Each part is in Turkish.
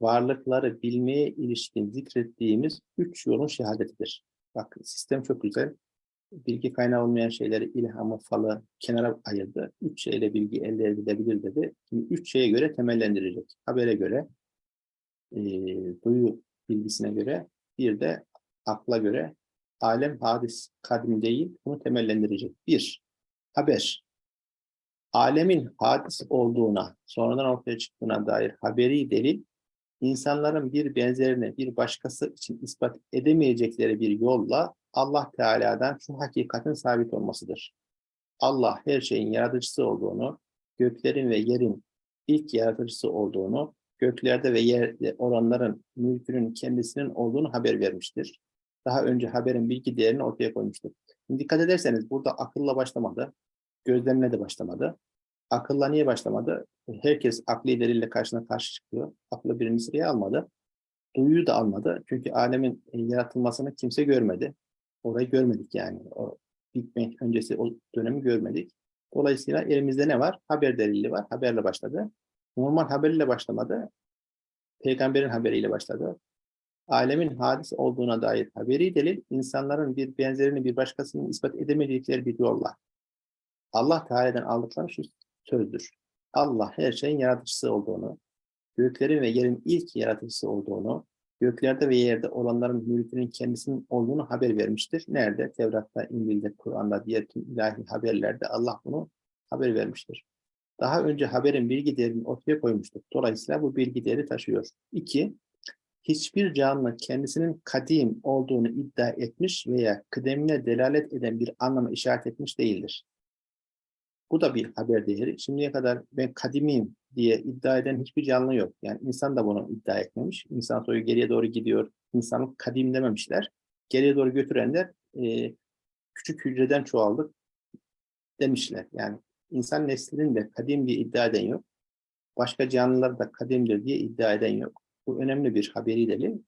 varlıkları bilmeye ilişkin zikrettiğimiz üç yolun şehadetidir. Bak sistem çok güzel. Bilgi kaynağı olmayan şeyleri ilhamı, falı kenara ayırdı. Üç şeyle bilgi elde edilebilir dedi. Şimdi üç şeye göre temellendirecek. Habere göre, e, duyu bilgisine göre, bir de akla göre alem hadis kadim değil, bunu temellendirecek. Bir, haber. Alemin hadis olduğuna, sonradan ortaya çıktığına dair haberi delil, insanların bir benzerini bir başkası için ispat edemeyecekleri bir yolla Allah Teala'dan şu hakikatin sabit olmasıdır. Allah her şeyin yaratıcısı olduğunu, göklerin ve yerin ilk yaratıcısı olduğunu, göklerde ve yerde olanların mülkünün kendisinin olduğunu haber vermiştir. Daha önce haberin bilgi değerini ortaya koymuştur. Şimdi dikkat ederseniz burada akılla başlamadı, gözlemle de başlamadı. Akılla niye başlamadı? Herkes akli delille karşına karşı çıkıyor. Aklı birinci sıraya almadı. Duyuyu da almadı. Çünkü alemin e, yaratılmasını kimse görmedi. Orayı görmedik yani. O Big Bang öncesi o dönemi görmedik. Dolayısıyla elimizde ne var? Haber delili var. Haberle başladı. Normal haberle başlamadı. Peygamberin haberiyle başladı. Alemin hadis olduğuna dair haberi delil, insanların bir benzerini bir başkasının ispat edemedikleri bir yolla. Allah Teala'dan aldıkları şu sözdür. Allah her şeyin yaratıcısı olduğunu, göklerin ve yerin ilk yaratıcısı olduğunu, göklerde ve yerde olanların mülkünün kendisinin olduğunu haber vermiştir. Nerede? Tevrat'ta, İncil'de, Kur'an'da, diğer tüm ilahi haberlerde Allah bunu haber vermiştir. Daha önce haberin bilgi değerini ortaya koymuştuk. Dolayısıyla bu bilgi değeri taşıyor. İki, hiçbir canlı kendisinin kadim olduğunu iddia etmiş veya kıdemine delalet eden bir anlama işaret etmiş değildir. Bu da bir haber değeri. Şimdiye kadar ben kadimiyim diye iddia eden hiçbir canlı yok. Yani insan da bunu iddia etmemiş. İnsan soyu geriye doğru gidiyor. İnsanlık kadim dememişler. Geriye doğru götürenler e, küçük hücreden çoğaldık demişler. Yani insan neslinin de kadim diye iddia eden yok. Başka canlılar da kadimdir diye iddia eden yok. Bu önemli bir haberi delil.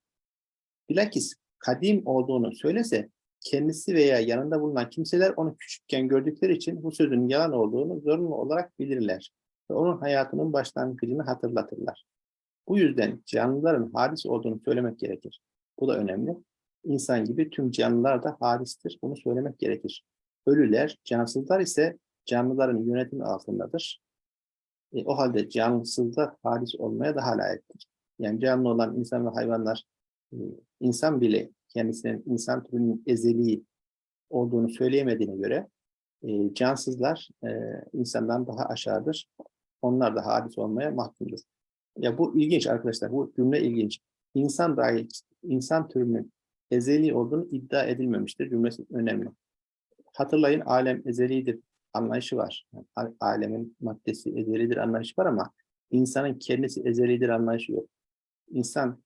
Bilakis kadim olduğunu söylese kendisi veya yanında bulunan kimseler onu küçükken gördükleri için bu sözün yalan olduğunu zorunlu olarak bilirler ve onun hayatının başlangıcını hatırlatırlar. Bu yüzden canlıların hadis olduğunu söylemek gerekir. Bu da önemli. İnsan gibi tüm canlılar da hadistir. Bunu söylemek gerekir. Ölüler, cansızlar ise canlıların yönetimi altındadır. E, o halde cansızlar hadis olmaya daha layıktır. Yani canlı olan insan ve hayvanlar, e, insan bile kendisinin insan türünün ezeli olduğunu söyleyemediğine göre e, cansızlar e, insandan daha aşağıdır. Onlar da hadis olmaya mahkumdur. Ya bu ilginç arkadaşlar, bu cümle ilginç. İnsan dahil, insan türünün ezeli olduğunu iddia edilmemiştir. Cümlesi önemli. Hatırlayın alem ezelidir anlayışı var. Yani, alemin maddesi ezelidir anlayışı var ama insanın kendisi ezelidir anlayışı yok. İnsan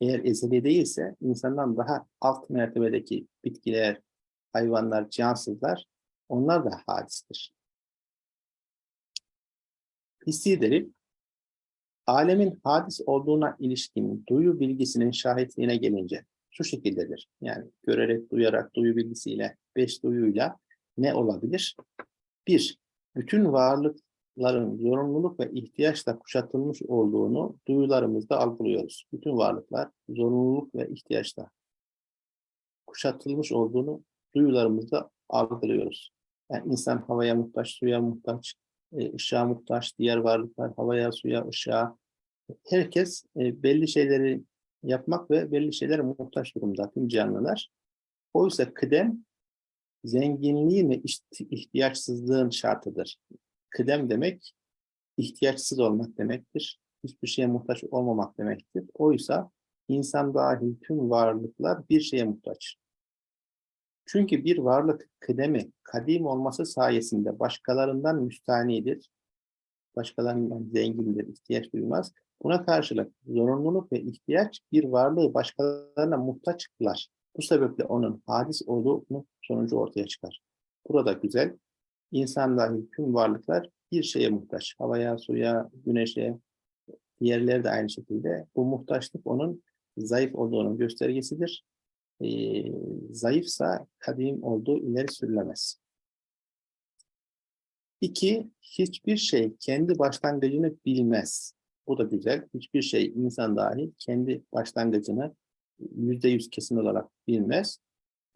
eğer ezeli değilse insandan daha alt mertebedeki bitkiler, hayvanlar, cansızlar onlar da hadistir. Hissi alemin hadis olduğuna ilişkin duyu bilgisinin şahitliğine gelince şu şekildedir. Yani görerek, duyarak, duyu bilgisiyle, beş duyuyla ne olabilir? Bir, bütün varlık varlıkların zorunluluk ve ihtiyaçla kuşatılmış olduğunu duyularımızda algılıyoruz. Bütün varlıklar zorunluluk ve ihtiyaçla kuşatılmış olduğunu duyularımızda algılıyoruz. Yani insan havaya muhtaç, suya muhtaç, e, ışığa muhtaç, diğer varlıklar havaya, suya, ışığa. Herkes e, belli şeyleri yapmak ve belli şeylere muhtaç durumda tüm canlılar. Oysa kıdem zenginliğin ve ihtiyaçsızlığın şartıdır. Kıdem demek ihtiyaçsız olmak demektir. Hiçbir şeye muhtaç olmamak demektir. Oysa insan dahil tüm varlıklar bir şeye muhtaç. Çünkü bir varlık kıdemi, kadim olması sayesinde başkalarından müstanidir. Başkalarından zengindir, ihtiyaç duymaz. Buna karşılık zorunluluk ve ihtiyaç bir varlığı başkalarına muhtaç kılar. Bu sebeple onun hadis olduğunu sonucu ortaya çıkar. Burada güzel, İnsan dahil tüm varlıklar bir şeye muhtaç. Havaya, suya, güneşe, diğerleri de aynı şekilde. Bu muhtaçlık onun zayıf olduğunun göstergesidir. Ee, zayıfsa kadim olduğu ileri sürülemez. İki, hiçbir şey kendi başlangıcını bilmez. Bu da güzel. Hiçbir şey insan dahil kendi başlangıcını yüzde yüz kesin olarak bilmez.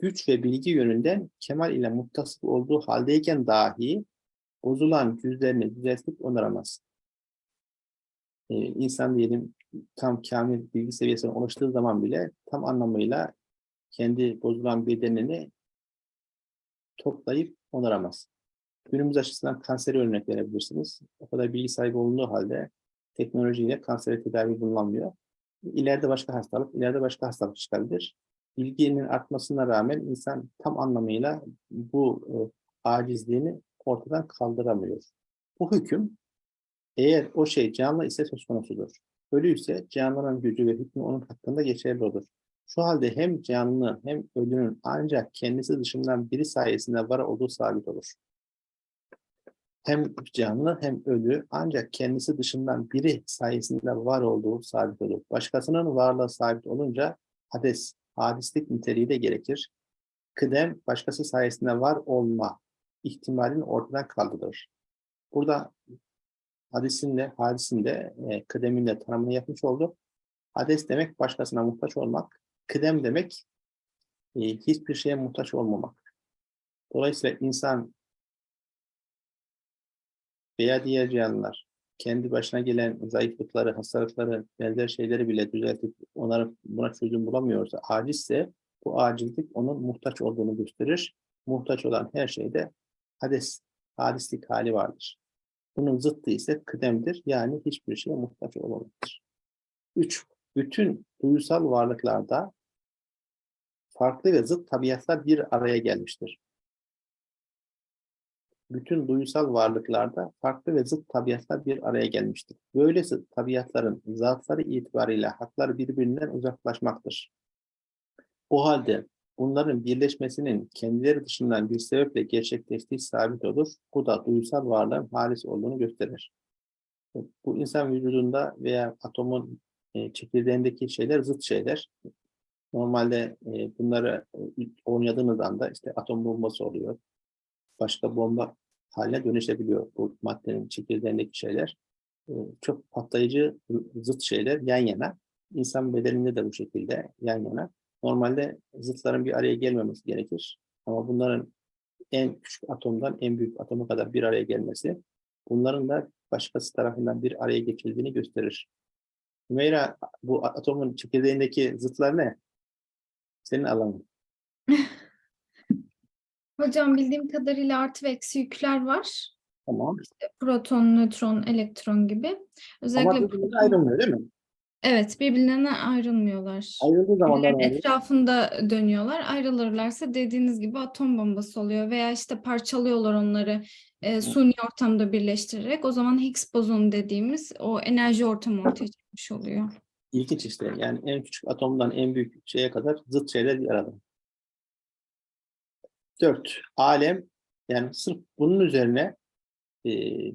Güç ve bilgi yönünden kemal ile muttasıf olduğu haldeyken dahi bozulan cüzlerini düzeltip onaramaz. Ee, insan diyelim tam kamil bilgi seviyesine ulaştığı zaman bile tam anlamıyla kendi bozulan bedenini toplayıp onaramaz. Günümüz açısından kanseri örnek verebilirsiniz. O kadar bilgi sahibi olunduğu halde teknolojiyle kansere tedavi bulunamıyor. İleride başka hastalık, ileride başka hastalık çıkabilir. Bilginin artmasına rağmen insan tam anlamıyla bu e, acizliğini ortadan kaldıramıyor. Bu hüküm eğer o şey canlı ise söz konusudur. Ölü ise canlının gücü ve hükmü onun hakkında geçerli olur. Şu halde hem canlı hem ölünün ancak kendisi dışından biri sayesinde var olduğu sabit olur. Hem canlı hem ölü ancak kendisi dışından biri sayesinde var olduğu sabit olur. Başkasının varlığı sabit olunca hades, hadislik niteliği de gerekir. Kıdem başkası sayesinde var olma ihtimalini ortadan kaldırır. Burada hadisin de, hadisin de e, kıdemin de tanımını yapmış olduk. Hades demek başkasına muhtaç olmak. Kıdem demek e, hiçbir şeye muhtaç olmamak. Dolayısıyla insan veya diğer canlılar kendi başına gelen zayıflıkları, hastalıkları, benzer şeyleri bile düzeltip onlara buna çözüm bulamıyorsa, acizse bu acizlik onun muhtaç olduğunu gösterir. Muhtaç olan her şeyde hades, hadislik hali vardır. Bunun zıttı ise kıdemdir. Yani hiçbir şeye muhtaç olmamaktır. Üç, bütün duysal varlıklarda farklı ve zıt tabiatlar bir araya gelmiştir. Bütün duysal varlıklarda farklı ve zıt tabiatlar bir araya gelmiştir. Böyle zıt tabiatların zatları itibariyle hakları birbirinden uzaklaşmaktır. O halde bunların birleşmesinin kendileri dışından bir sebeple gerçekleştiği sabit olur. Bu da duysal varlığın halis olduğunu gösterir. Bu insan vücudunda veya atomun e, çekirdeğindeki şeyler zıt şeyler. Normalde e, bunları e, oynadığınız anda işte atom bombası oluyor. Başka bomba haline dönüşebiliyor bu maddenin çekirdeğindeki şeyler. E, çok patlayıcı zıt şeyler yan yana. İnsan bedeninde de bu şekilde yan yana. Normalde zıtların bir araya gelmemesi gerekir. Ama bunların en küçük atomdan en büyük atoma kadar bir araya gelmesi, bunların da başkası tarafından bir araya geçildiğini gösterir. Hümeyra, bu atomun çekirdeğindeki zıtlar ne? Senin alanın. Hocam bildiğim kadarıyla artı ve eksi yükler var. Tamam. Proton, nötron, elektron gibi. Özellikle Ama birbirinden ayrılmıyor değil mi? evet birbirlerine ayrılmıyorlar. Ayrıldığı zamanlar ayrılıyor. etrafında dönüyorlar. Ayrılırlarsa dediğiniz gibi atom bombası oluyor veya işte parçalıyorlar onları e, suni ortamda birleştirerek. O zaman Higgs bozonu dediğimiz o enerji ortamı ortaya çıkmış oluyor. İlginç işte. Yani en küçük atomdan en büyük şeye kadar zıt şeyler bir arada. Dört. Alem. Yani sırf bunun üzerine e,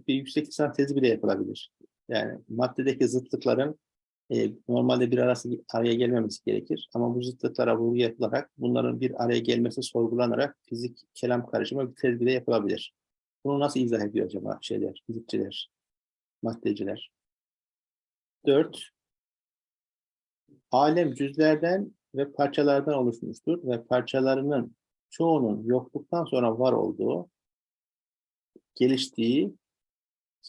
bir yüksek lisans tezi bile yapılabilir. Yani maddedeki zıtlıkların e, normalde bir arası araya gelmemesi gerekir. Ama bu zıtlıklara vurgu yapılarak bunların bir araya gelmesi sorgulanarak fizik kelam karışımı bir tez bile yapılabilir. Bunu nasıl izah ediyor acaba şeyler, fizikçiler, maddeciler? Dört. Alem cüzlerden ve parçalardan oluşmuştur ve parçalarının çoğunun yokluktan sonra var olduğu, geliştiği,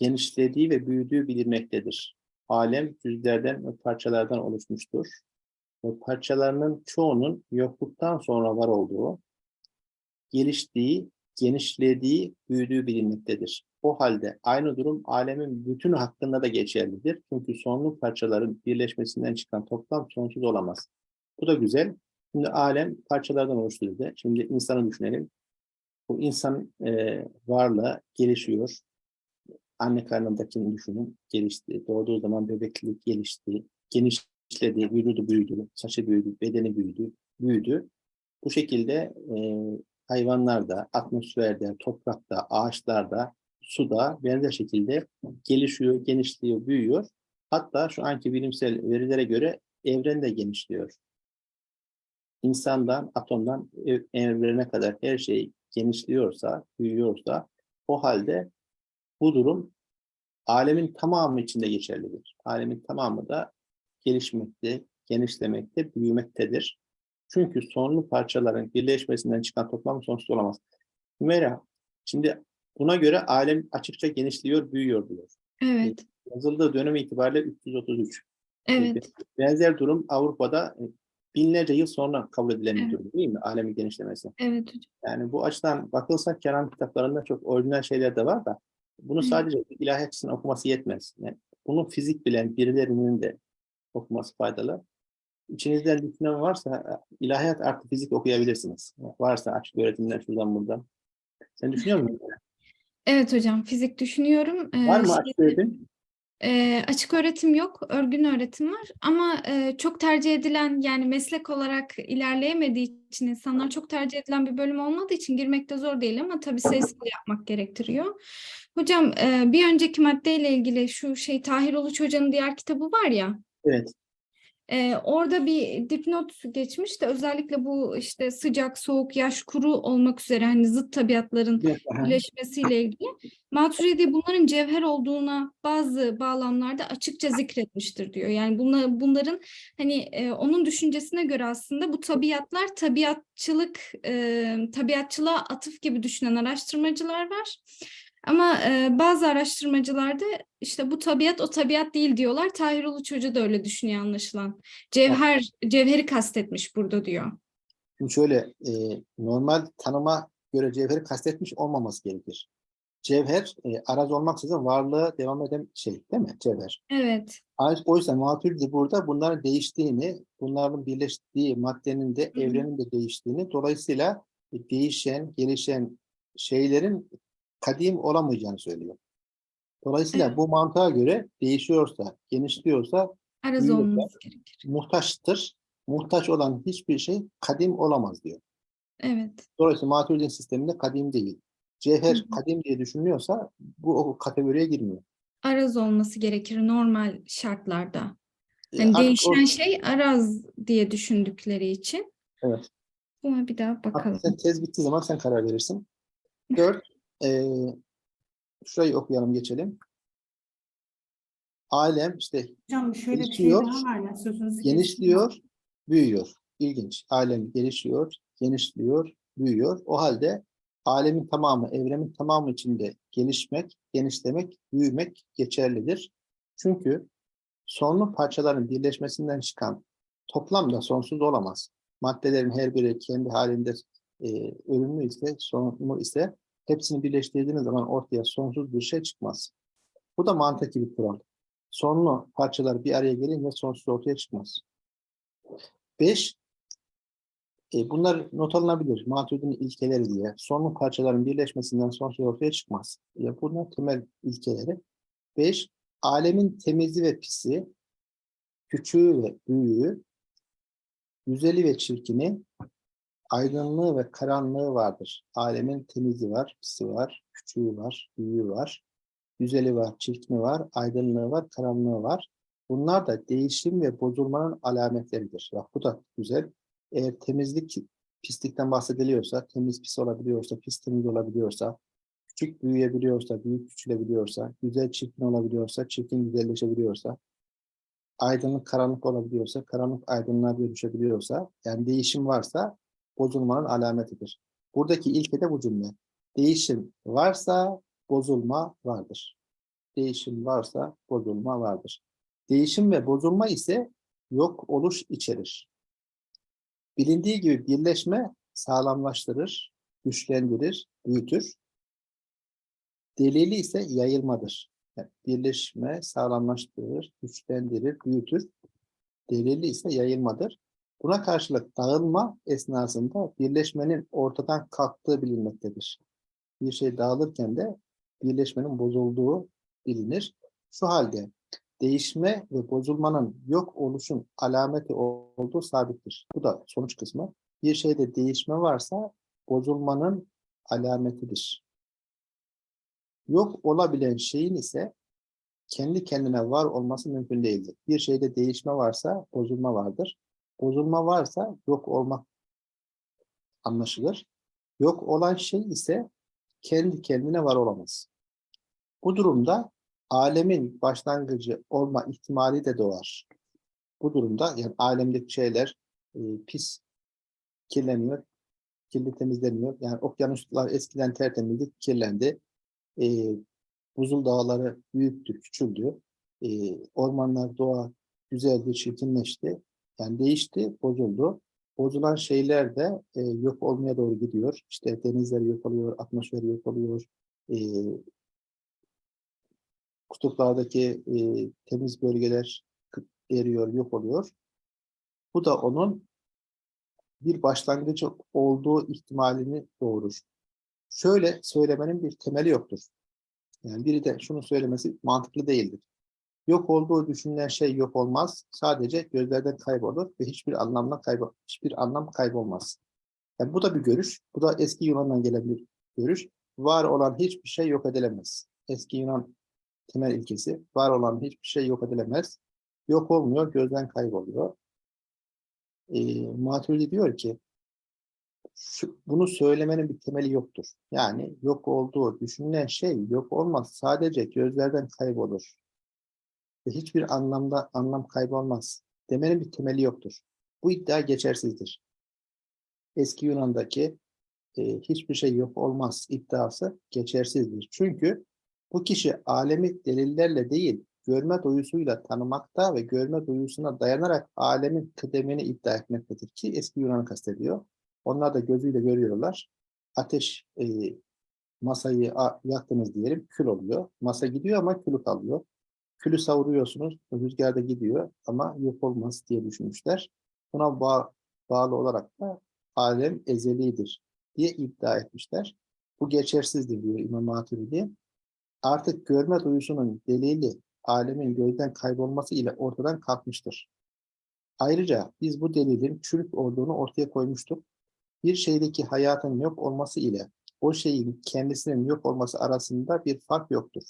genişlediği ve büyüdüğü bilinmektedir. Alem cüzlerden ve parçalardan oluşmuştur. Ve parçalarının çoğunun yokluktan sonra var olduğu, geliştiği, genişlediği, büyüdüğü bilinmektedir. O halde aynı durum alemin bütün hakkında da geçerlidir. Çünkü sonlu parçaların birleşmesinden çıkan toplam sonsuz olamaz. Bu da güzel. Şimdi alem parçalardan oluşturuldu. Şimdi insanı düşünelim. Bu insan e, varlığı gelişiyor. Anne karnındakini düşünün. Gelişti. Doğduğu zaman bebeklik gelişti. Genişledi. Vücudu büyüdü. Saçı büyüdü. Bedeni büyüdü. Büyüdü. Bu şekilde e, hayvanlarda, atmosferde, toprakta, ağaçlarda, suda benzer şekilde gelişiyor, genişliyor, büyüyor. Hatta şu anki bilimsel verilere göre evren de genişliyor. İnsandan, atomdan ev- evrene kadar her şey genişliyorsa, büyüyorsa o halde bu durum alemin tamamı içinde geçerlidir. Alemin tamamı da gelişmekte, genişlemekte, büyümektedir. Çünkü sonlu parçaların birleşmesinden çıkan toplam sonsuz olamaz. Hümeyra, şimdi buna göre alem açıkça genişliyor, büyüyor diyor. Evet. Yazıldığı dönem itibariyle 333. Evet. Benzer durum Avrupa'da binlerce yıl sonra kabul edilen bir Evet. durum değil mi? Alemin genişlemesi. Evet hocam. Yani bu açıdan bakılsa kelam kitaplarında çok orijinal şeyler de var da bunu Evet. sadece ilahi açısından okuması yetmez. Yani bunu fizik bilen birilerinin de okuması faydalı. İçinizden düşünen varsa e, ilahiyat artı fizik okuyabilirsiniz. Varsa açık öğretimler şuradan buradan. Sen düşünüyor musun? Evet hocam. Fizik düşünüyorum. Ee, Var mı açık öğretim? Ee, açık öğretim yok, örgün öğretim var ama e, çok tercih edilen yani meslek olarak ilerleyemediği için insanlar çok tercih edilen bir bölüm olmadığı için girmekte zor değil ama tabii sayısal yapmak gerektiriyor. Hocam e, bir önceki maddeyle ilgili şu şey Tahir Uluç Hoca'nın diğer kitabı var ya Evet. E, orada bir dipnot geçmiş de özellikle bu işte sıcak, soğuk, yaş, kuru olmak üzere hani zıt tabiatların birleşmesiyle ilgili Maturidi bunların cevher olduğuna bazı bağlamlarda açıkça zikretmiştir diyor. Yani bunla, bunların hani e, onun düşüncesine göre aslında bu tabiatlar tabiatçılık e, tabiatçılığa atıf gibi düşünen araştırmacılar var. Ama e, bazı araştırmacılar da işte bu tabiat o tabiat değil diyorlar. Tahir Uluç Hoca da öyle düşünüyor anlaşılan. Cevher, cevheri kastetmiş burada diyor. Şimdi şöyle e, normal tanıma göre cevheri kastetmiş olmaması gerekir. Cevher e, araz olmaksızın varlığı devam eden şey değil mi? Cevher. Evet, Ay- O yüzden Maturidi burada bunların değiştiğini, bunların birleştiği maddenin de Hı hı. evrenin de değiştiğini, dolayısıyla değişen, gelişen şeylerin kadim olamayacağını söylüyor. Dolayısıyla Evet. bu mantığa göre değişiyorsa, genişliyorsa araz Büyüyor. olması gerekir. muhtaçtır. Muhtaç olan hiçbir şey kadim olamaz diyor. Evet, Dolayısıyla Maturidi sisteminde kadim değil. Cevher Hı hı. kadim diye düşünülüyorsa bu o kategoriye girmiyor. araz olması gerekir normal şartlarda. E, Yani artık o- değişen şey araz diye düşündükleri için. Evet. Buna bir daha Artık bakalım. sen tez bittiği zaman sen karar verirsin. Dört, eee şurayı okuyalım geçelim. Alem işte Hocam şöyle bir şey Gelişiyor, daha var ya sözünüzü genişliyor, büyüyor. İlginç. Alem gelişiyor, genişliyor, büyüyor. O halde alemin tamamı, evrenin tamamı içinde gelişmek, genişlemek, büyümek geçerlidir. Çünkü sonlu parçaların birleşmesinden çıkan toplam da sonsuz olamaz. Maddelerin her biri kendi halinde e, ölümlü ise, sonlu ise hepsini birleştirdiğiniz zaman ortaya sonsuz bir şey çıkmaz. Bu da mantıki bir kural. Sonlu parçalar bir araya gelince sonsuz ortaya çıkmaz. 5. E, bunlar not alınabilir. Maturidi'nin ilkeleri diye. Sonlu parçaların birleşmesinden sonsuz ortaya çıkmaz. E, bunlar temel ilkeleri. 5. Alemin temizi ve pisi, küçüğü ve büyüğü, güzeli ve çirkini, aydınlığı ve karanlığı vardır. Alemin temizi var, pisi var, küçüğü var, büyüğü var, güzeli var, çirkini var, aydınlığı var, karanlığı var. Bunlar da değişim ve bozulmanın alametleridir. Bak bu da güzel. Eğer temizlik, pislikten bahsediliyorsa, temiz pis olabiliyorsa, pis temiz olabiliyorsa, küçük büyüyebiliyorsa, büyük küçülebiliyorsa, güzel çirkin olabiliyorsa, çirkin güzelleşebiliyorsa, aydınlık karanlık olabiliyorsa, karanlık aydınlığa dönüşebiliyorsa, yani değişim varsa bozulmanın alametidir. Buradaki ilke de bu cümle. Değişim varsa bozulma vardır. Değişim varsa bozulma vardır. Değişim ve bozulma ise yok oluş içerir. Bilindiği gibi birleşme sağlamlaştırır, güçlendirir, büyütür. Delili ise yayılmadır. Yani birleşme sağlamlaştırır, güçlendirir, büyütür. Delili ise yayılmadır. Buna karşılık dağılma esnasında birleşmenin ortadan kalktığı bilinmektedir. Bir şey dağılırken de birleşmenin bozulduğu bilinir. Şu halde değişme ve bozulmanın yok oluşun alameti olduğu sabittir. Bu da sonuç kısmı. Bir şeyde değişme varsa bozulmanın alametidir. Yok olabilen şeyin ise kendi kendine var olması mümkün değildir. Bir şeyde değişme varsa bozulma vardır. Bozulma varsa yok olmak anlaşılır. Yok olan şey ise kendi kendine var olamaz. Bu durumda alemin başlangıcı olma ihtimali de doğar. Bu durumda yani alemdeki şeyler e, pis kirleniyor, kirli temizleniyor. Yani okyanuslar eskiden tertemizdi, kirlendi. E, buzul dağları büyüktü, küçüldü. E, ormanlar, doğa güzeldi, çirkinleşti. Yani değişti, bozuldu. Bozulan şeyler de e, yok olmaya doğru gidiyor. İşte denizler yok oluyor, atmosfer yok oluyor. E, kutuplardaki e, temiz bölgeler eriyor, yok oluyor. Bu da onun bir başlangıcı olduğu ihtimalini doğurur. Şöyle söylemenin bir temeli yoktur. Yani biri de şunu söylemesi mantıklı değildir. Yok olduğu düşünülen şey yok olmaz. Sadece gözlerden kaybolur ve hiçbir anlamla kaybol hiçbir anlam kaybolmaz. Yani bu da bir görüş. Bu da eski Yunan'dan gelen bir görüş. Var olan hiçbir şey yok edilemez. Eski Yunan temel ilkesi. Var olan hiçbir şey yok edilemez. Yok olmuyor, gözden kayboluyor. E, Maturidi diyor ki bunu söylemenin bir temeli yoktur. Yani yok olduğu düşünülen şey yok olmaz. Sadece gözlerden kaybolur. Ve hiçbir anlamda anlam kaybolmaz. Demenin bir temeli yoktur. Bu iddia geçersizdir. Eski Yunan'daki e, hiçbir şey yok olmaz iddiası geçersizdir. Çünkü bu kişi alemi delillerle değil, görme duyusuyla tanımakta ve görme duyusuna dayanarak alemin kıdemini iddia etmektedir ki eski Yunan'ı kastediyor. Onlar da gözüyle görüyorlar. Ateş e, masayı yaktınız diyelim, kül oluyor. Masa gidiyor ama külü kalıyor. Külü savuruyorsunuz, rüzgarda gidiyor ama yok olmaz diye düşünmüşler. Buna bağ- bağlı olarak da alem ezelidir diye iddia etmişler. Bu geçersizdir diyor İmam Maturidi. Artık görme duyusunun delili alemin gözden kaybolması ile ortadan kalkmıştır. Ayrıca biz bu delilin çürük olduğunu ortaya koymuştuk. Bir şeydeki hayatın yok olması ile o şeyin kendisinin yok olması arasında bir fark yoktur.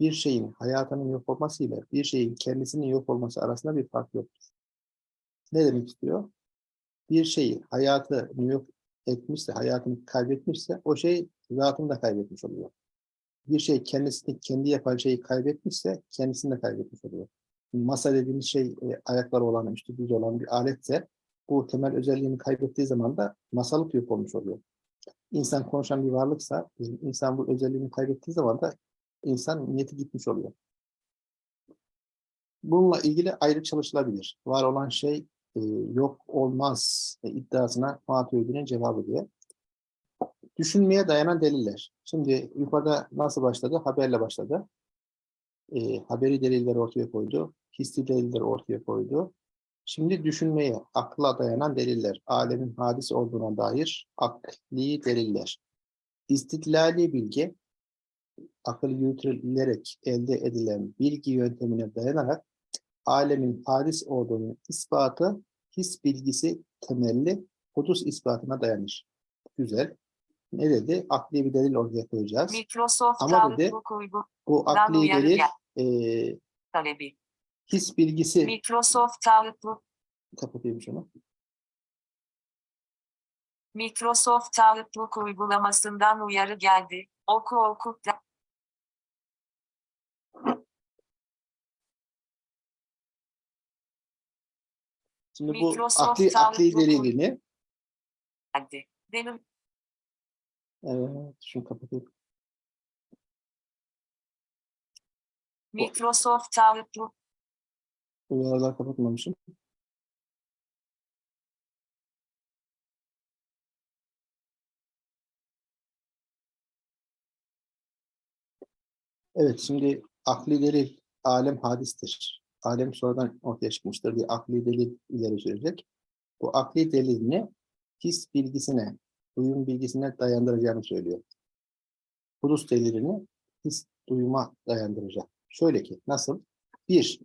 Bir şeyin hayatının yok olması ile bir şeyin kendisinin yok olması arasında bir fark yoktur. Ne demek istiyor? Bir şeyi hayatını yok etmişse, hayatını kaybetmişse o şey zatını da kaybetmiş oluyor. Bir şey kendisini kendi yapan şeyi kaybetmişse kendisini de kaybetmiş oluyor. Masa dediğimiz şey e, ayakları olan, üstü düz olan bir aletse bu temel özelliğini kaybettiği zaman da masalık yok olmuş oluyor. İnsan konuşan bir varlıksa, insan bu özelliğini kaybettiği zaman da insan niyeti gitmiş oluyor. Bununla ilgili ayrı çalışılabilir. Var olan şey e, yok olmaz e, iddiasına Maturidi'nin cevabı diye. Düşünmeye dayanan deliller. Şimdi yukarıda nasıl başladı? Haberle başladı. E, haberi delilleri ortaya koydu. Hissi delilleri ortaya koydu. Şimdi düşünmeye, akla dayanan deliller, alemin hadis olduğuna dair akli deliller. İstiklali bilgi, akıl yürütülerek elde edilen bilgi yöntemine dayanarak alemin hadis olduğunu ispatı, his bilgisi temelli hudus ispatına dayanır. Güzel. Ne dedi? Akli bir delil ortaya koyacağız. Microsoft Ama dedi, Bu akli delil e, talebi. his bilgisi Microsoft kapatayım şunu. Microsoft Outlook uygulamasından uyarı geldi. Oku oku da- Şimdi bu akli, akli delilini. Benim evet, şunu kapatayım. Microsoft Outlook Uyarılar kapatmamışım. Evet, şimdi akli delil, alem hadistir. Alem sonradan ortaya çıkmıştır diye akli delil ileri sürecek. Bu akli delilini his bilgisine, duyum bilgisine dayandıracağını söylüyor. Hudus delilini his duyuma dayandıracak. Şöyle ki, nasıl? Bir,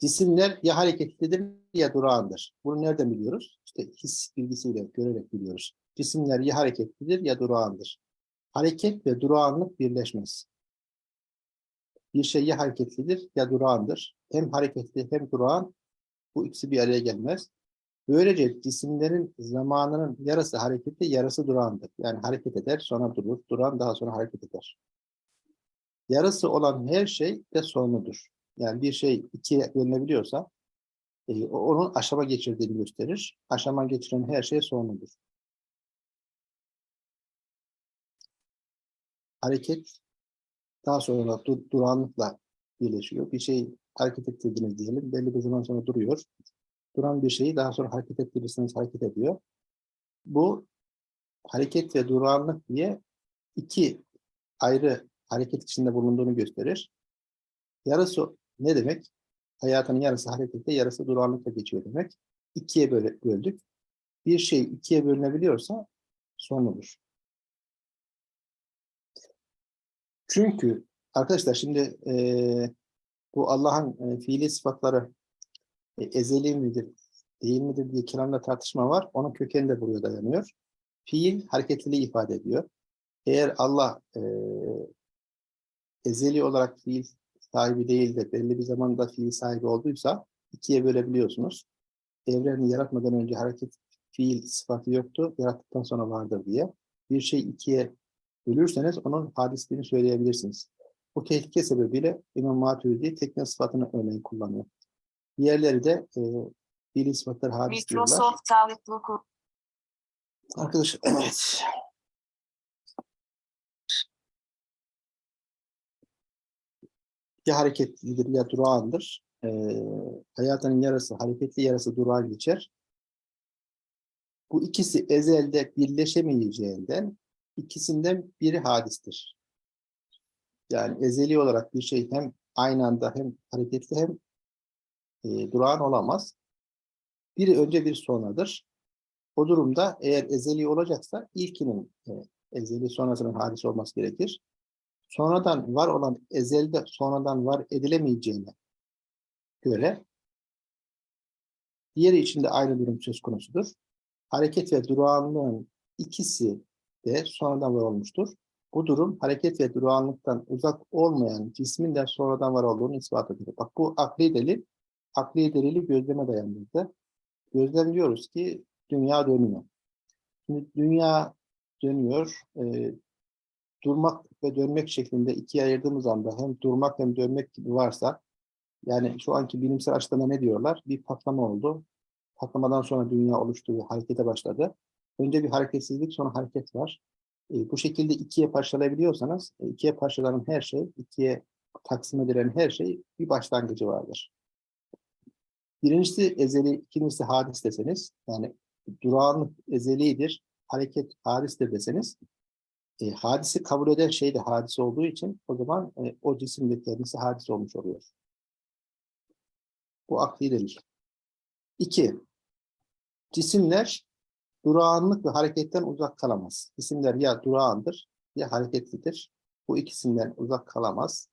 cisimler ya hareketlidir ya durağandır. Bunu nereden biliyoruz? İşte his bilgisiyle görerek biliyoruz. Cisimler ya hareketlidir ya durağandır. Hareket ve durağanlık birleşmez. Bir şey ya hareketlidir ya durağandır. Hem hareketli hem durağan bu ikisi bir araya gelmez. Böylece cisimlerin zamanının yarısı hareketli, yarısı durağandır. Yani hareket eder, sonra durur, duran daha sonra hareket eder. Yarısı olan her şey de sonludur. Yani bir şey ikiye bölünebiliyorsa e, onun aşama geçirdiğini gösterir. Aşama geçiren her şey sonludur. Hareket daha sonra dur, durağanlıkla birleşiyor. Bir şey hareket ettirdiniz diyelim. Belli bir zaman sonra duruyor. Duran bir şeyi daha sonra hareket ettirirseniz hareket ediyor. Bu hareket ve durağanlık diye iki ayrı hareket içinde bulunduğunu gösterir. Yarısı ne demek? Hayatın yarısı harekette, yarısı durağanlıkla geçiyor demek. İkiye böldük. Bir şey ikiye bölünebiliyorsa son olur. Çünkü arkadaşlar şimdi eee, bu Allah'ın e, fiili sıfatları e, ezeli midir, değil midir diye kelamda tartışma var. Onun kökeni de buraya dayanıyor. Fiil hareketliliği ifade ediyor. Eğer Allah e, ezeli olarak fiil sahibi değil de belli bir zamanda fiil sahibi olduysa ikiye bölebiliyorsunuz. Evreni yaratmadan önce hareket fiil sıfatı yoktu, yarattıktan sonra vardır diye. Bir şey ikiye bölürseniz onun hadisliğini söyleyebilirsiniz. Bu tehlike sebebiyle İmam Maturidi tekne sıfatını örneğin kullanıyor. Diğerleri de e, fiil sıfatları hadis diyorlar. Microsoft Outlook Arkadaş, evet. Ya hareketlidir ya durağandır. Ee, hayatının yarısı hareketli yarısı durağan geçer. Bu ikisi ezelde birleşemeyeceğinden ikisinden biri hadistir. Yani ezeli olarak bir şey hem aynı anda hem hareketli hem e, durağan olamaz. Biri önce bir sonradır. O durumda eğer ezeli olacaksa ilkinin e, ezeli sonrasının hadis olması gerekir. Sonradan var olan ezelde sonradan var edilemeyeceğine göre diğeri için de aynı durum söz konusudur. Hareket ve durağanlığın ikisi de sonradan var olmuştur. Bu durum hareket ve durağanlıktan uzak olmayan cismin de sonradan var olduğunu ispat ediyor. Bak bu akli delil, akli delili gözleme dayandırdı. Gözlemliyoruz ki dünya dönüyor. Şimdi dünya dönüyor. e, durmak ve dönmek şeklinde ikiye ayırdığımız anda hem durmak hem dönmek gibi varsa yani şu anki bilimsel açıklama ne diyorlar? Bir patlama oldu. Patlamadan sonra dünya oluştu ve harekete başladı. Önce bir hareketsizlik sonra hareket var. E, bu şekilde ikiye parçalayabiliyorsanız e, ikiye parçalanan her şey, ikiye taksim edilen her şey bir başlangıcı vardır. Birincisi ezeli, ikincisi hadis deseniz, yani durağanlık ezelidir, hareket hadistir deseniz, e, hadisi kabul eden şey de hadis olduğu için o zaman e, o cisim de kendisi hadis olmuş oluyor. Bu akli delil. İki, cisimler durağanlık ve hareketten uzak kalamaz. Cisimler ya durağandır ya hareketlidir. Bu ikisinden uzak kalamaz.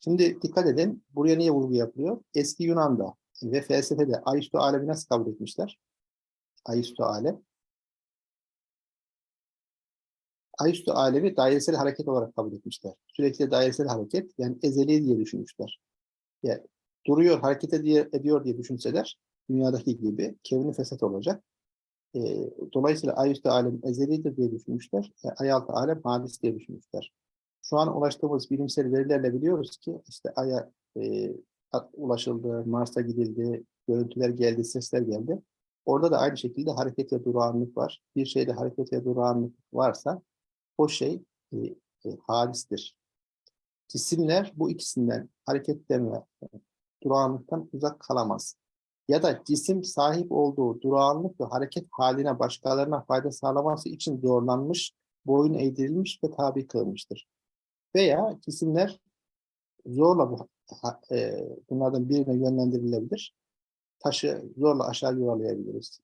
Şimdi dikkat edin, buraya niye vurgu yapılıyor? Eski Yunan'da ve felsefede Aristo alemi nasıl kabul etmişler? Aristo alem. Aristo alemi dairesel hareket olarak kabul etmişler. Sürekli dairesel hareket, yani ezeli diye düşünmüşler. Yani duruyor, hareket ediyor diye düşünseler, dünyadaki gibi kevni fesat olacak. E, dolayısıyla ayüstü alem ezelidir diye düşünmüşler. E, ayaltı alem hadis diye düşünmüşler. Şu an ulaştığımız bilimsel verilerle biliyoruz ki işte Ay'a e, ulaşıldı, Mars'a gidildi, görüntüler geldi, sesler geldi. Orada da aynı şekilde hareket ve durağanlık var. Bir şeyde hareket ve durağanlık varsa o şey e, e, hadistir. Cisimler bu ikisinden hareketten ve durağanlıktan uzak kalamaz ya da cisim sahip olduğu durağanlık ve hareket haline başkalarına fayda sağlaması için zorlanmış, boyun eğdirilmiş ve tabi kılmıştır. Veya cisimler zorla bu, e, bunlardan birine yönlendirilebilir. Taşı zorla aşağı yuvarlayabiliriz.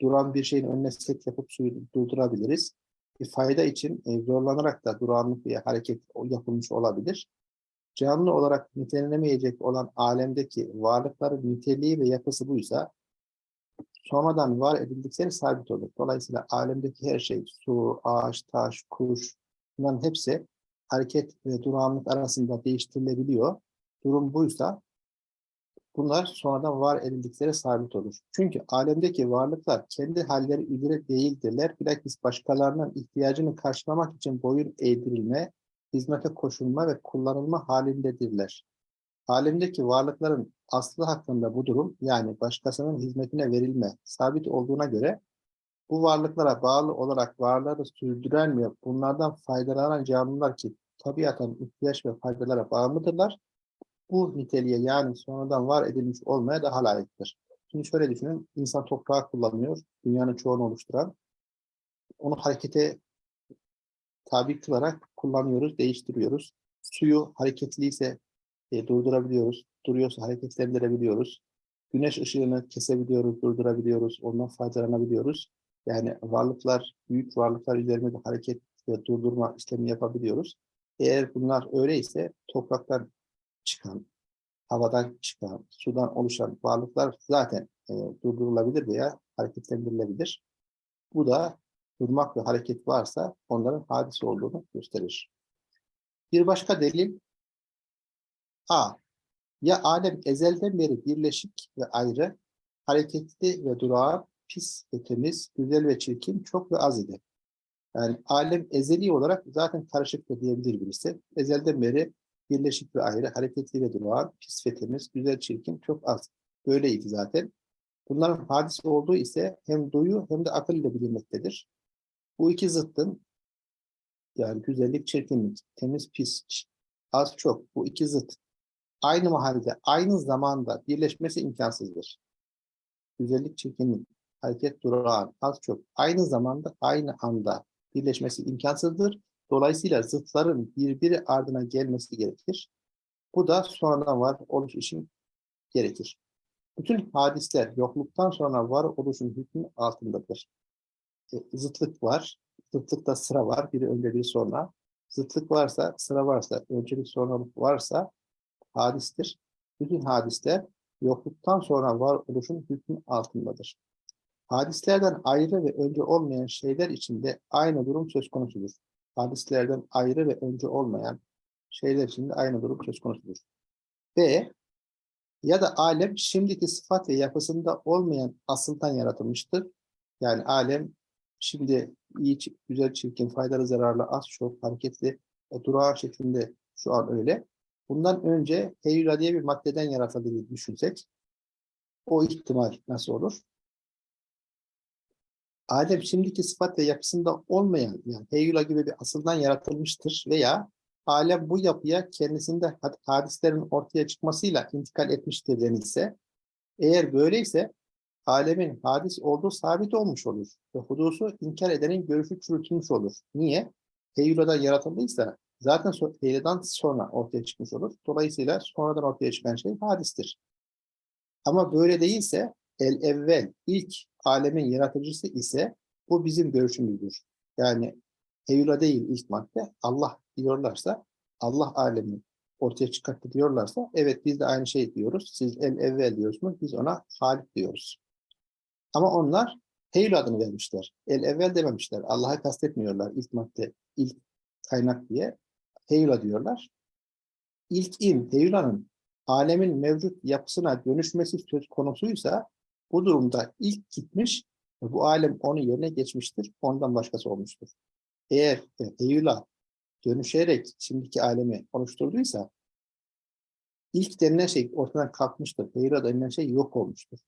Duran bir şeyin önüne set yapıp suyu durdurabiliriz. Bir fayda için e, zorlanarak da durağanlık veya hareket yapılmış olabilir canlı olarak nitelenemeyecek olan alemdeki varlıkların niteliği ve yapısı buysa sonradan var edildikleri sabit olur. Dolayısıyla alemdeki her şey, su, ağaç, taş, kuş, bunların hepsi hareket ve durağanlık arasında değiştirilebiliyor. Durum buysa bunlar sonradan var edildikleri sabit olur. Çünkü alemdeki varlıklar kendi halleri üzere değildirler. Bilakis başkalarının ihtiyacını karşılamak için boyun eğdirilme, hizmete koşulma ve kullanılma halindedirler. Alemdeki varlıkların aslı hakkında bu durum yani başkasının hizmetine verilme sabit olduğuna göre bu varlıklara bağlı olarak varlığı sürdüren ve bunlardan faydalanan canlılar ki tabiatan ihtiyaç ve faydalara bağımlıdırlar. Bu niteliğe yani sonradan var edilmiş olmaya daha layıktır. Şimdi şöyle düşünün, insan toprağı kullanıyor, dünyanın çoğunu oluşturan. Onu harekete tabi kılarak kullanıyoruz, değiştiriyoruz. Suyu hareketliyse e, durdurabiliyoruz, duruyorsa hareketlendirebiliyoruz. Güneş ışığını kesebiliyoruz, durdurabiliyoruz, ondan faydalanabiliyoruz. Yani varlıklar, büyük varlıklar üzerinde de hareket ve durdurma işlemi yapabiliyoruz. Eğer bunlar öyleyse topraktan çıkan, havadan çıkan, sudan oluşan varlıklar zaten e, durdurulabilir veya hareketlendirilebilir. Bu da durmak ve hareket varsa onların hadise olduğunu gösterir. Bir başka delil A. Ya alem ezelden beri birleşik ve ayrı, hareketli ve durağan, pis ve temiz, güzel ve çirkin, çok ve az idi. Yani alem ezeli olarak zaten karışık da diyebilir birisi. Ezelden beri birleşik ve ayrı, hareketli ve durağan, pis ve temiz, güzel, çirkin, çok az. Böyleydi zaten. Bunların hadise olduğu ise hem duyu hem de akıl ile bilinmektedir. Bu iki zıttın yani güzellik, çirkinlik, temiz, pis, az, çok bu iki zıt aynı mahallede, aynı zamanda birleşmesi imkansızdır. Güzellik, çirkinlik, hareket, durağan, az, çok aynı zamanda, aynı anda birleşmesi imkansızdır. Dolayısıyla zıtların birbiri ardına gelmesi gerekir. Bu da sonradan var oluş için gerekir. Bütün hadisler yokluktan sonra var oluşun hükmü altındadır. Zıtlık var. Zıtlıkta sıra var. Biri önce biri sonra. Zıtlık varsa, sıra varsa, öncelik sonralık varsa hadistir. Bütün hadisler yokluktan sonra var oluşun hükmü altındadır. Hadislerden ayrı ve önce olmayan şeyler içinde aynı durum söz konusudur. Hadislerden ayrı ve önce olmayan şeyler içinde aynı durum söz konusudur. B. Ya da alem şimdiki sıfat ve yapısında olmayan asıldan yaratılmıştır. Yani alem şimdi iyi, güzel, çirkin, faydalı, zararlı, az, çok, hareketli, e, durağan şeklinde şu an öyle. Bundan önce heyula diye bir maddeden yaratıldığını düşünsek, o ihtimal nasıl olur? Adem şimdiki sıfat ve yapısında olmayan, yani heyula gibi bir asıldan yaratılmıştır veya alem bu yapıya kendisinde hadislerin ortaya çıkmasıyla intikal etmiştir denilse, eğer böyleyse alemin hadis olduğu sabit olmuş olur ve hudusu inkar edenin görüşü çürütülmüş olur. Niye? Heyuladan yaratıldıysa zaten heyuladan sonra ortaya çıkmış olur. Dolayısıyla sonradan ortaya çıkan şey hadistir. Ama böyle değilse el evvel ilk alemin yaratıcısı ise bu bizim görüşümüzdür. Yani heyula değil ilk madde Allah diyorlarsa Allah alemi ortaya çıkarttı diyorlarsa evet biz de aynı şey diyoruz. Siz el evvel diyorsunuz biz ona halik diyoruz. Ama onlar Heyl adını vermişler. El evvel dememişler. Allah'ı kastetmiyorlar ilk madde, ilk kaynak diye. Heyla diyorlar. İlk in, Heyla'nın alemin mevcut yapısına dönüşmesi söz konusuysa bu durumda ilk gitmiş ve bu alem onun yerine geçmiştir. Ondan başkası olmuştur. Eğer Heyla dönüşerek şimdiki alemi oluşturduysa ilk denilen şey ortadan kalkmıştır. Heyla denilen şey yok olmuştur.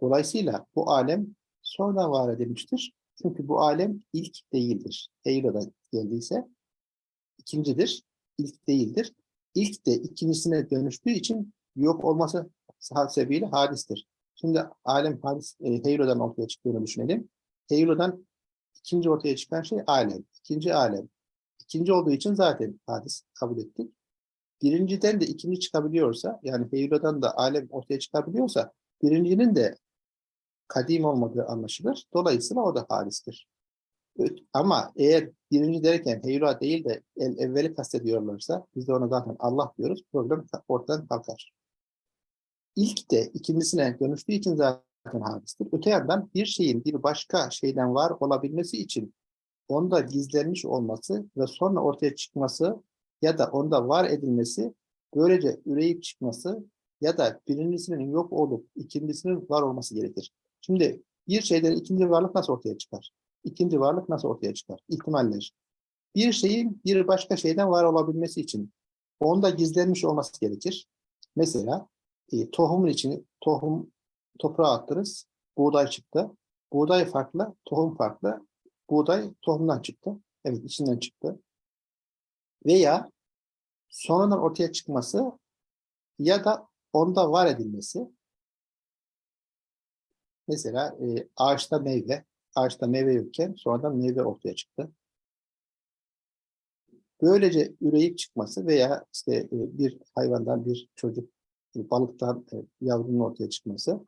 Dolayısıyla bu alem sonradan var edilmiştir. Çünkü bu alem ilk değildir. Heyla'dan geldiyse ikincidir, ilk değildir. İlk de ikincisine dönüştüğü için yok olması sebebiyle hadistir. Şimdi alem hadis e, Heyla'dan ortaya çıktığını düşünelim. Heyla'dan ikinci ortaya çıkan şey alem. İkinci alem. İkinci olduğu için zaten hadis kabul ettik. Birinciden de ikinci çıkabiliyorsa, yani Heyla'dan da alem ortaya çıkabiliyorsa, birincinin de kadim olmadığı anlaşılır. Dolayısıyla o da hadistir. Ama eğer birinci derken heyula değil de el evveli kastediyorlarsa biz de ona zaten Allah diyoruz. Problem ortadan kalkar. İlk de ikincisine dönüştüğü için zaten hadistir. Öte yandan bir şeyin bir başka şeyden var olabilmesi için onda gizlenmiş olması ve sonra ortaya çıkması ya da onda var edilmesi böylece üreyip çıkması ya da birincisinin yok olup ikincisinin var olması gerekir. Şimdi bir şeyden ikinci varlık nasıl ortaya çıkar? İkinci varlık nasıl ortaya çıkar? İhtimaller. Bir şeyin bir başka şeyden var olabilmesi için onda gizlenmiş olması gerekir. Mesela e, tohumun içini tohum toprağa attınız. Buğday çıktı. Buğday farklı, tohum farklı. Buğday tohumdan çıktı. Evet içinden çıktı. Veya sonradan ortaya çıkması ya da onda var edilmesi. Mesela e, ağaçta meyve, ağaçta meyve yokken sonradan meyve ortaya çıktı. Böylece üreyip çıkması veya işte e, bir hayvandan bir çocuk, e, balıktan e, yavrunun ortaya çıkması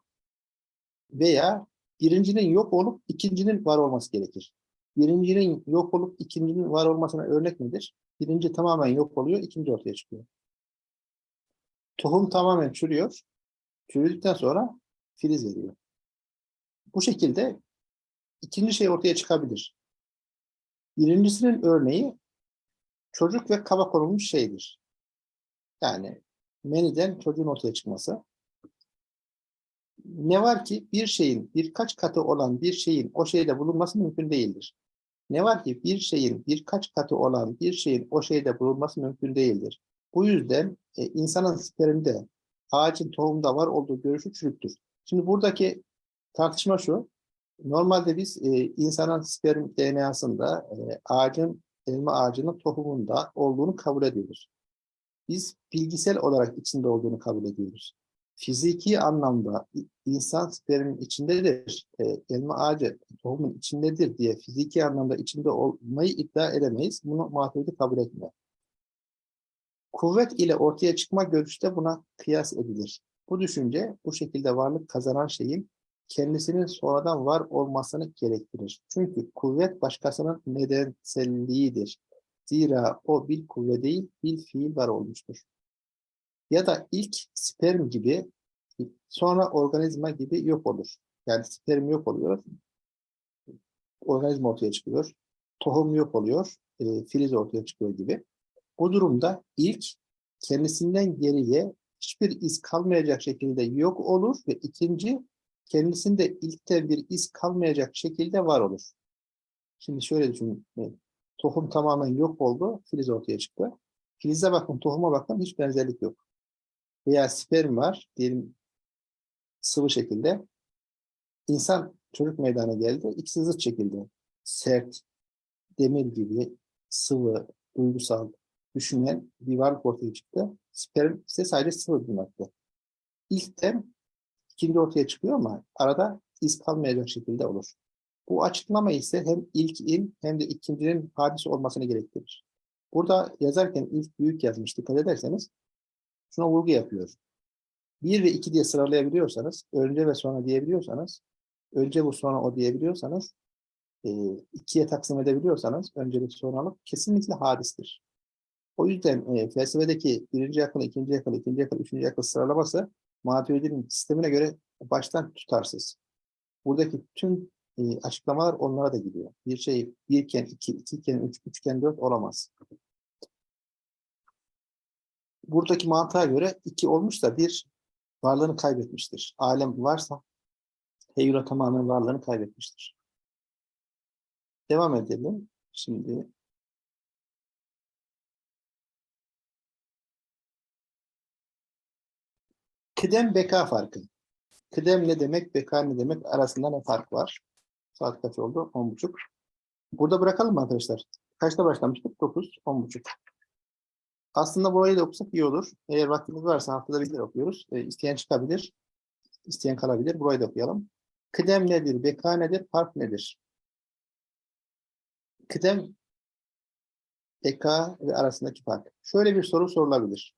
veya birincinin yok olup ikincinin var olması gerekir. Birincinin yok olup ikincinin var olmasına örnek nedir? Birinci tamamen yok oluyor, ikinci ortaya çıkıyor. Tohum tamamen çürüyor. Çürüdükten sonra filiz veriyor. Bu şekilde ikinci şey ortaya çıkabilir. Birincisinin örneği çocuk ve kaba konulmuş şeydir. Yani meniden çocuğun ortaya çıkması. Ne var ki bir şeyin birkaç katı olan bir şeyin o şeyde bulunması mümkün değildir. Ne var ki bir şeyin birkaç katı olan bir şeyin o şeyde bulunması mümkün değildir. Bu yüzden e, insanın spermde ağacın tohumda var olduğu görüşü çürüktür. Şimdi buradaki tartışma şu. Normalde biz e, insanın sperm DNA'sında e, ağacın elma ağacının tohumunda olduğunu kabul ediyoruz. Biz bilgisel olarak içinde olduğunu kabul ediyoruz. Fiziki anlamda insan spermin içindedir, e, elma ağacı tohumun içindedir diye fiziki anlamda içinde olmayı iddia edemeyiz. Bunu maturidi kabul etmiyor. Kuvvet ile ortaya çıkma görüşü de buna kıyas edilir. Bu düşünce bu şekilde varlık kazanan şeyin kendisinin sonradan var olmasını gerektirir. Çünkü kuvvet başkasının nedenselliğidir. Zira o bir kuvve değil, bir fiil var olmuştur. Ya da ilk sperm gibi sonra organizma gibi yok olur. Yani sperm yok oluyor, organizma ortaya çıkıyor, tohum yok oluyor, e, filiz ortaya çıkıyor gibi. Bu durumda ilk kendisinden geriye hiçbir iz kalmayacak şekilde yok olur ve ikinci kendisinde ilkte bir iz kalmayacak şekilde var olur. Şimdi şöyle düşünün. e, Tohum tamamen yok oldu, filiz ortaya çıktı. Filize bakın, tohuma bakın hiç benzerlik yok. Veya sperm var, diyelim sıvı şekilde. İnsan çocuk meydana geldi, ikisi zıt şekilde. Sert, demir gibi, sıvı, duygusal, düşünen bir varlık ortaya çıktı. Sperm ise sadece sıvı madde. İlkten ikinci ortaya çıkıyor ama arada iz kalmayacak şekilde olur. Bu açıklama ise hem ilkin hem de ikincinin hadis olmasını gerektirir. Burada yazarken ilk büyük yazmış dikkat ederseniz şuna vurgu yapıyor. Bir ve iki diye sıralayabiliyorsanız, önce ve sonra diyebiliyorsanız, önce bu sonra o diyebiliyorsanız, e, ikiye taksim edebiliyorsanız, öncelik sonralık kesinlikle hadistir. O yüzden e, felsefedeki birinci akıl, ikinci akıl, ikinci akıl, üçüncü akıl sıralaması Maturidi'nin sistemine göre baştan tutarsız. Buradaki tüm e, açıklamalar onlara da gidiyor. Bir şey birken iki, ikiyken üç, üçken dört olamaz. Buradaki mantığa göre iki olmuş da bir varlığını kaybetmiştir. Alem varsa Heyula tamamen varlığını kaybetmiştir. Devam edelim. Şimdi Kıdem beka farkı. Kıdem ne demek, beka ne demek arasında ne fark var? Saat kaç oldu? 10.30. Burada bırakalım mı arkadaşlar? Kaçta başlamıştık? 9, 10.30. Aslında burayı da okusak iyi olur. Eğer vaktimiz varsa haftada bir okuyoruz. E, isteyen çıkabilir, isteyen kalabilir. Burayı da okuyalım. Kıdem nedir, beka nedir, fark nedir? Kıdem, beka ve arasındaki fark. Şöyle bir soru sorulabilir.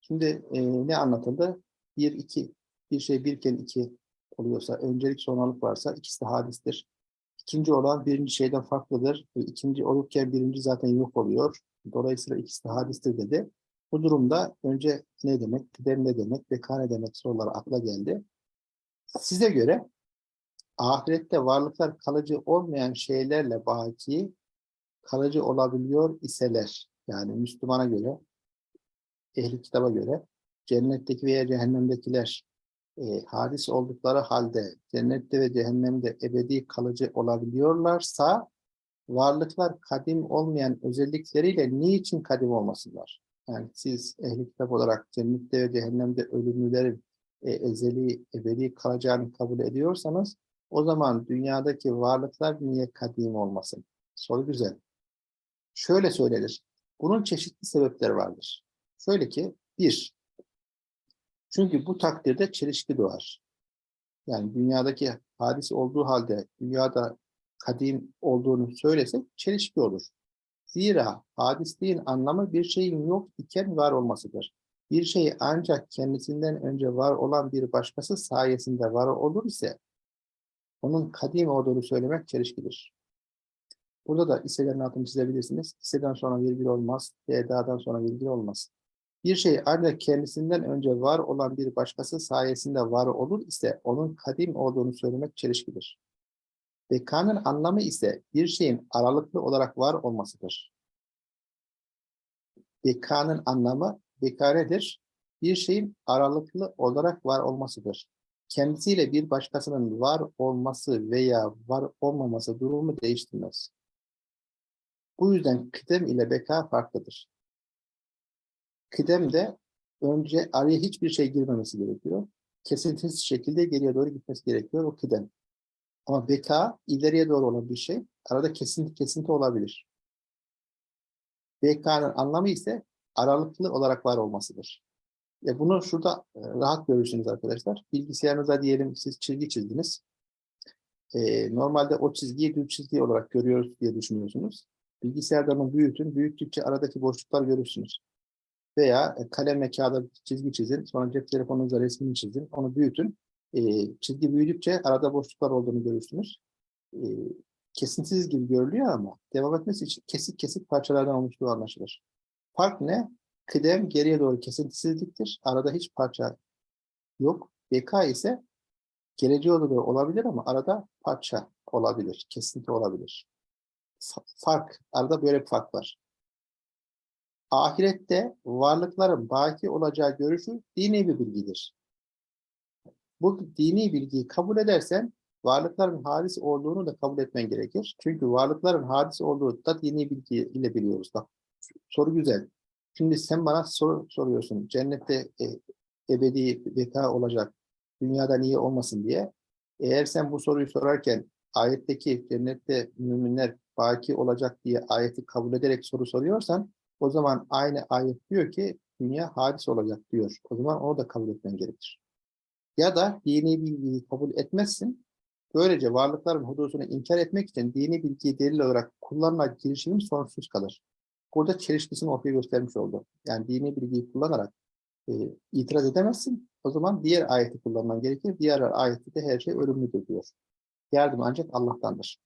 Şimdi e, ne anlatıldı? Bir, iki. Bir şey birken iki oluyorsa, öncelik sonralık varsa ikisi de hadistir. İkinci olan birinci şeyden farklıdır. E, ikinci olurken birinci zaten yok oluyor. Dolayısıyla ikisi de hadistir dedi. Bu durumda önce ne demek, kıdem ne demek, beka ne demek soruları akla geldi. Size göre ahirette varlıklar kalıcı olmayan şeylerle baki kalıcı olabiliyor iseler, yani Müslümana göre, ehli kitaba göre cennetteki veya cehennemdekiler e, hadis oldukları halde cennette ve cehennemde ebedi kalıcı olabiliyorlarsa varlıklar kadim olmayan özellikleriyle niçin kadim olmasınlar? Yani siz ehli kitap olarak cennette ve cehennemde ölümlülerin e, ezeli, ebedi kalacağını kabul ediyorsanız o zaman dünyadaki varlıklar niye kadim olmasın? Soru güzel. Şöyle söylenir. Bunun çeşitli sebepleri vardır. Şöyle ki, bir, çünkü bu takdirde çelişki doğar. Yani dünyadaki hadis olduğu halde dünyada kadim olduğunu söylesek çelişki olur. Zira hadisliğin anlamı bir şeyin yok iken var olmasıdır. Bir şey ancak kendisinden önce var olan bir başkası sayesinde var olur ise onun kadim olduğunu söylemek çelişkidir. Burada da hisselerin altını çizebilirsiniz. Hisseden sonra virgül olmaz, edadan sonra virgül olmaz. Bir şey ancak kendisinden önce var olan bir başkası sayesinde var olur ise onun kadim olduğunu söylemek çelişkidir. Bekanın anlamı ise bir şeyin aralıklı olarak var olmasıdır. Bekanın anlamı beka nedir? Bir şeyin aralıklı olarak var olmasıdır. Kendisiyle bir başkasının var olması veya var olmaması durumu değiştirmez. Bu yüzden kıdem ile beka farklıdır. Kıdemde önce araya hiçbir şey girmemesi gerekiyor. Kesintisiz şekilde geriye doğru gitmesi gerekiyor o kıdem. Ama beka ileriye doğru olan bir şey. Arada kesinti kesinti olabilir. BK'nın anlamı ise aralıklı olarak var olmasıdır. E bunu şurada e, rahat görürsünüz arkadaşlar. Bilgisayarınıza diyelim siz çizgi çizdiniz. E, normalde o çizgiyi düz çizgi olarak görüyoruz diye düşünüyorsunuz. Bilgisayarda onu büyütün. Büyüttükçe aradaki boşluklar görürsünüz. Veya e, kalemle kağıda çizgi çizin. Sonra cep telefonunuzla resmini çizin. Onu büyütün. E, çizgi büyüdükçe arada boşluklar olduğunu görürsünüz. E, kesintisiz gibi görülüyor ama devam etmesi için kesik kesik parçalardan oluştuğu anlaşılır. Fark ne? Kıdem geriye doğru kesintisizliktir. Arada hiç parça yok. BK ise geleceğe doğru olabilir ama arada parça olabilir. Kesinti olabilir. Fa- Fark. Arada böyle bir fark var. Ahirette varlıkların baki olacağı görüşü dini bir bilgidir. Bu dini bilgiyi kabul edersen varlıkların hadis olduğunu da kabul etmen gerekir. Çünkü varlıkların hadis olduğu da dini bilgi ile biliyoruz. Bak soru güzel. Şimdi sen bana soru soruyorsun. Cennette e, ebedi beka olacak. Dünyada niye olmasın diye. Eğer sen bu soruyu sorarken ayetteki cennette müminler baki olacak diye ayeti kabul ederek soru soruyorsan o zaman aynı ayet diyor ki dünya hadis olacak diyor. O zaman onu da kabul etmen gerekir. Ya da dini bilgiyi kabul etmezsin. Böylece varlıkların hudusunu inkar etmek için dini bilgiyi delil olarak kullanma girişimin sonsuz kalır. Burada çelişkisini ortaya göstermiş oldu. Yani dini bilgiyi kullanarak e, itiraz edemezsin. O zaman diğer ayeti kullanman gerekir. Diğer ayette de her şey ölümlüdür diyor. Yardım ancak Allah'tandır.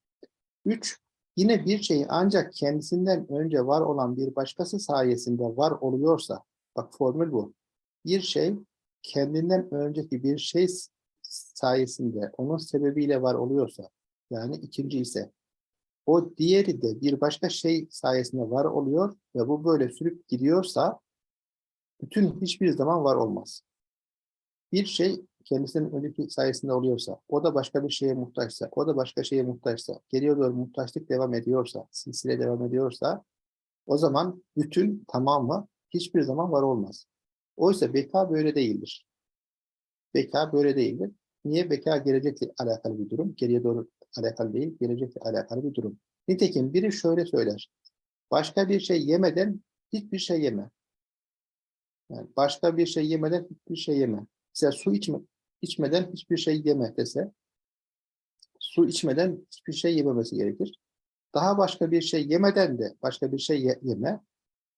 Üç, yine bir şey ancak kendisinden önce var olan bir başkası sayesinde var oluyorsa, bak formül bu. Bir şey kendinden önceki bir şey sayesinde, onun sebebiyle var oluyorsa, yani ikinci ise, o diğeri de bir başka şey sayesinde var oluyor ve bu böyle sürüp gidiyorsa, bütün hiçbir zaman var olmaz. Bir şey kendisinin önceki sayesinde oluyorsa, o da başka bir şeye muhtaçsa, o da başka şeye muhtaçsa, geriye doğru muhtaçlık devam ediyorsa, silsile devam ediyorsa, o zaman bütün tamamı hiçbir zaman var olmaz. Oysa beka böyle değildir. Beka böyle değildir. Niye? Beka gelecekle alakalı bir durum. Geriye doğru alakalı değil, gelecekle alakalı bir durum. Nitekim biri şöyle söyler. Başka bir şey yemeden hiçbir şey yeme. Yani başka bir şey yemeden hiçbir şey yeme. Mesela su içme, içmeden hiçbir şey yeme dese, su içmeden hiçbir şey yememesi gerekir. Daha başka bir şey yemeden de başka bir şey ye- yeme.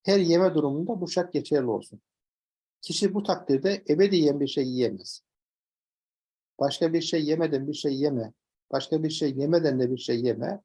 Her yeme durumunda bu şart geçerli olsun. Kişi bu takdirde ebediyen bir şey yiyemez. Başka bir şey yemeden bir şey yeme, başka bir şey yemeden de bir şey yeme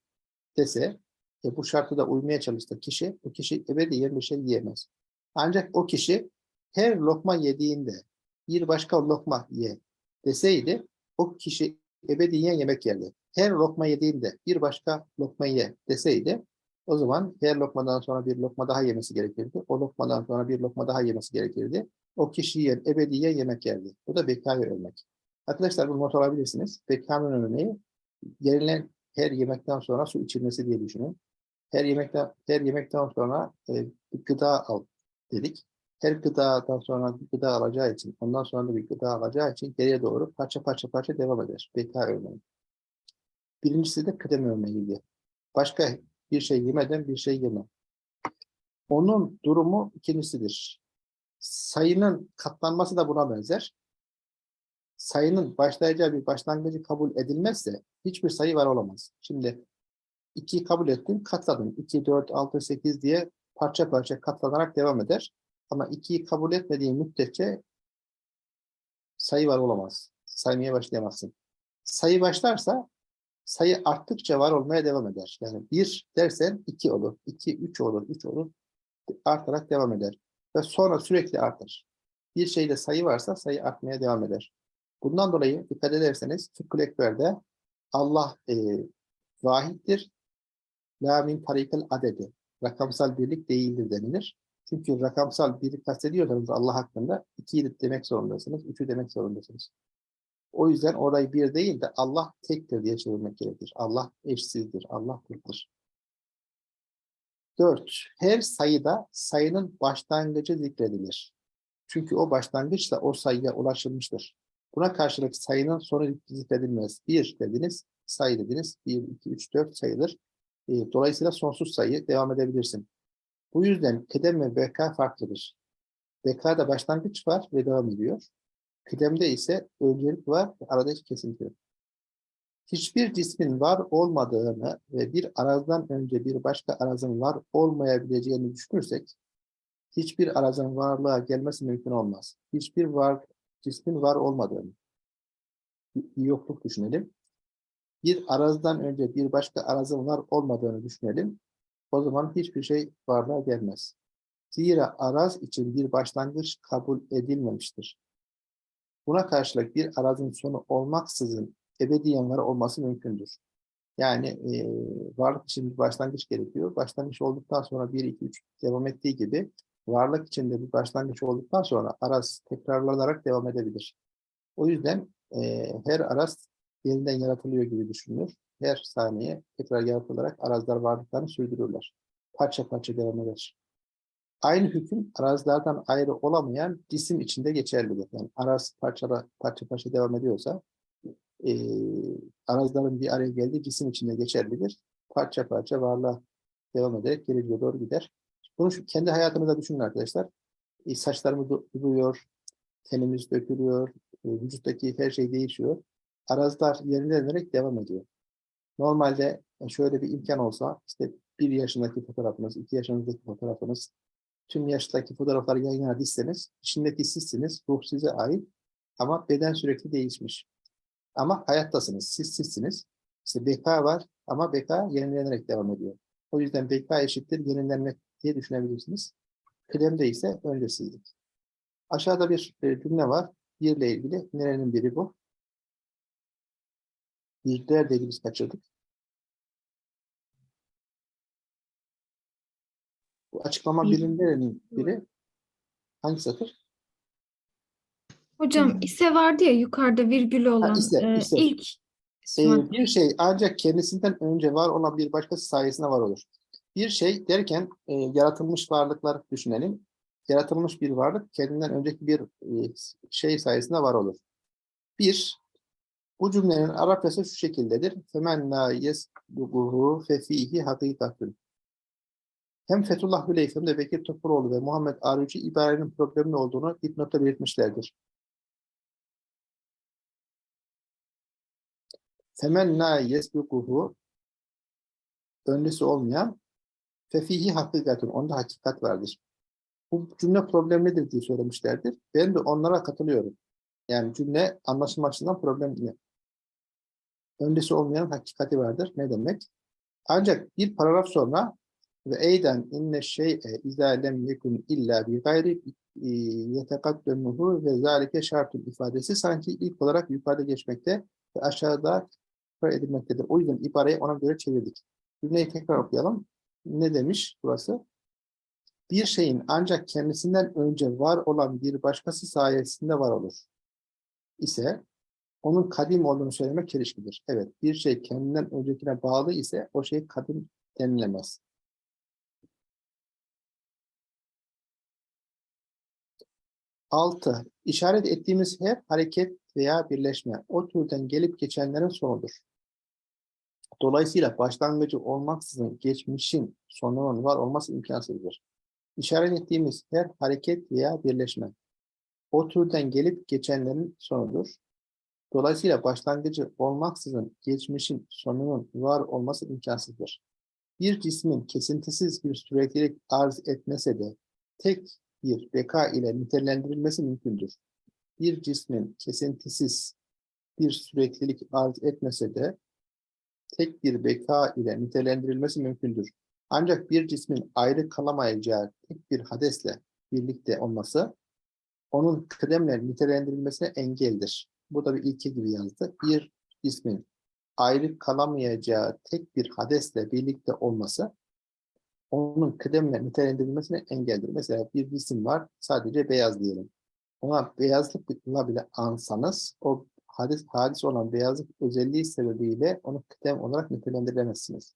dese, e bu şartı da uymaya çalışsa kişi, o kişi ebediyen bir şey yiyemez. Ancak o kişi her lokma yediğinde bir başka lokma ye deseydi, o kişi ebediyen yemek yerdi. Her lokma yediğinde bir başka lokma ye deseydi, o zaman her lokmadan sonra bir lokma daha yemesi gerekirdi. O lokmadan sonra bir lokma daha yemesi gerekirdi. O kişi yer, ebediyen yemek yerdi. Bu da bekaya ölmek. Arkadaşlar bunu not alabilirsiniz. Bekanın örneği, yenilen her yemekten sonra su içilmesi diye düşünün. Her yemekten her yemekten sonra e, gıda al dedik. Her gıdadan sonra bir gıda alacağı için, ondan sonra da bir gıda alacağı için geriye doğru parça parça parça devam eder. Beka örneği. Birincisi de kıdem örneğiydi. Başka bir şey yemeden bir şey yeme. Onun durumu ikincisidir. Sayının katlanması da buna benzer. Sayının başlayacağı bir başlangıcı kabul edilmezse hiçbir sayı var olamaz. Şimdi 2'yi kabul ettim, katladım. 2, 4, 6, 8 diye parça parça katlanarak devam eder. Ama 2'yi kabul etmediğin müddetçe sayı var olamaz. Saymaya başlayamazsın. Sayı başlarsa sayı arttıkça var olmaya devam eder. Yani 1 dersen 2 olur, 2, 3 olur, 3 olur. Artarak devam eder. Ve sonra sürekli artar. Bir şeyde sayı varsa sayı artmaya devam eder. Bundan dolayı dikkat ederseniz Fıkhül Ekber'de Allah e, vahiddir. La min tarikel adedi. Rakamsal birlik değildir denilir. Çünkü rakamsal birlik kastediyorsanız Allah hakkında ikiyi demek zorundasınız, üçü demek zorundasınız. O yüzden orayı bir değil de Allah tektir diye çevirmek gerekir. Allah eşsizdir, Allah tektir. Dört, her sayıda sayının başlangıcı zikredilir. Çünkü o başlangıçla o sayıya ulaşılmıştır. Buna karşılık sayının sonu zikredilmez. Bir dediniz, sayı dediniz. Bir, iki, üç, dört sayılır. E, Dolayısıyla sonsuz sayı devam edebilirsin. Bu yüzden kıdem ve beka farklıdır. Bekada başlangıç var ve devam ediyor. Kıdemde ise öncelik var ve arada hiç kesinti yok. Hiçbir cismin var olmadığını ve bir arazdan önce bir başka arazın var olmayabileceğini düşünürsek, hiçbir arazın varlığa gelmesi mümkün olmaz. Hiçbir var cismin var olmadığını, bir yokluk düşünelim. Bir arazdan önce bir başka arazın var olmadığını düşünelim. O zaman hiçbir şey varlığa gelmez. Zira araz için bir başlangıç kabul edilmemiştir. Buna karşılık bir arazın sonu olmaksızın ebediyen var olması mümkündür. Yani e, varlık için bir başlangıç gerekiyor. Başlangıç olduktan sonra 1, 2, 3 devam ettiği gibi varlık içinde bir başlangıç olduktan sonra araz tekrarlanarak devam edebilir. O yüzden e, her araz yeniden yaratılıyor gibi düşünülür. Her saniye tekrar yaratılarak arazlar varlıklarını sürdürürler. Parça parça devam eder. Aynı hüküm arazlardan ayrı olamayan cisim içinde geçerlidir. Yani araz parçala, parça parça devam ediyorsa e, arazların bir araya geldiği cisim içinde geçerlidir. Parça parça varlığa devam ederek geleceğe doğru gider. Bunu şu, kendi hayatınızda düşünün arkadaşlar. E, saçlarımız duruyor, tenimiz dökülüyor, e, vücuttaki her şey değişiyor. Arazlar yenilenerek devam ediyor. Normalde şöyle bir imkan olsa, işte bir yaşındaki fotoğrafınız, iki yaşınızdaki fotoğrafınız, tüm yaştaki fotoğrafları yan içindeki sizsiniz, ruh size ait ama beden sürekli değişmiş. Ama hayattasınız, siz sizsiniz. İşte beka var ama beka yenilenerek devam ediyor. O yüzden beka eşittir yenilenmek diye düşünebilirsiniz. Kıdemde ise öncesizlik. Aşağıda bir e, cümle var. Birle ilgili. Nerenin biri bu? Birler de biz kaçırdık. Bu açıklama Bir. birinin nerenin biri? Hangi satır? Hocam ise vardı ya yukarıda virgülü olan ise, e, ise. ilk Ee, bir şey ancak kendisinden önce var olan bir başkası sayesinde var olur. Bir şey derken e, yaratılmış varlıklar düşünelim. Yaratılmış bir varlık kendinden önceki bir e, şey sayesinde var olur. Bir, bu cümlenin Arapçası şu şekildedir. Femen la yesbuhu fefihi hakikatun. Hem Fethullah Hüleyf hem de Bekir Topuroğlu ve Muhammed Arıcı ibarenin problemli olduğunu dipnotta belirtmişlerdir. Femen la yesbukuhu öncesi olmayan fefihi hakikatun. Onda hakikat vardır. Bu cümle problemlidir diye söylemişlerdir. Ben de onlara katılıyorum. Yani cümle anlaşılma açısından problemli. Öncesi olmayan hakikati vardır. Ne demek? Ancak bir paragraf sonra ve eyden inne şey'e izâ lem yekun illa bi gayri yetekaddemuhu ve zâlike şartun ifadesi sanki ilk olarak yukarıda geçmekte ve aşağıda edilmektedir. O yüzden ibareyi ona göre çevirdik. Cümleyi tekrar okuyalım. Ne demiş burası? Bir şeyin ancak kendisinden önce var olan bir başkası sayesinde var olur. ise onun kadim olduğunu söylemek çelişkidir. Evet, bir şey kendinden öncekine bağlı ise o şey kadim denilemez. Altı, işaret ettiğimiz her hareket veya birleşme o türden gelip geçenlerin sonudur. Dolayısıyla başlangıcı olmaksızın geçmişin sonunun var olması imkansızdır. İşaret ettiğimiz her hareket veya birleşme o türden gelip geçenlerin sonudur. Dolayısıyla başlangıcı olmaksızın geçmişin sonunun var olması imkansızdır. Bir cismin kesintisiz bir süreklilik arz etmese de tek bir beka ile nitelendirilmesi mümkündür. Bir cismin kesintisiz bir süreklilik arz etmese de tek bir beka ile nitelendirilmesi mümkündür. Ancak bir cismin ayrı kalamayacağı tek bir hadesle birlikte olması onun kıdemle nitelendirilmesine engeldir. Bu da bir ilke gibi yazdı. Bir cismin ayrı kalamayacağı tek bir hadesle birlikte olması onun kıdemle nitelendirilmesine engeldir. Mesela bir cisim var, sadece beyaz diyelim. Ona beyazlıkla bile ansanız, o hadis, hadis olan beyazlık özelliği sebebiyle onu kıdem olarak nitelendiremezsiniz.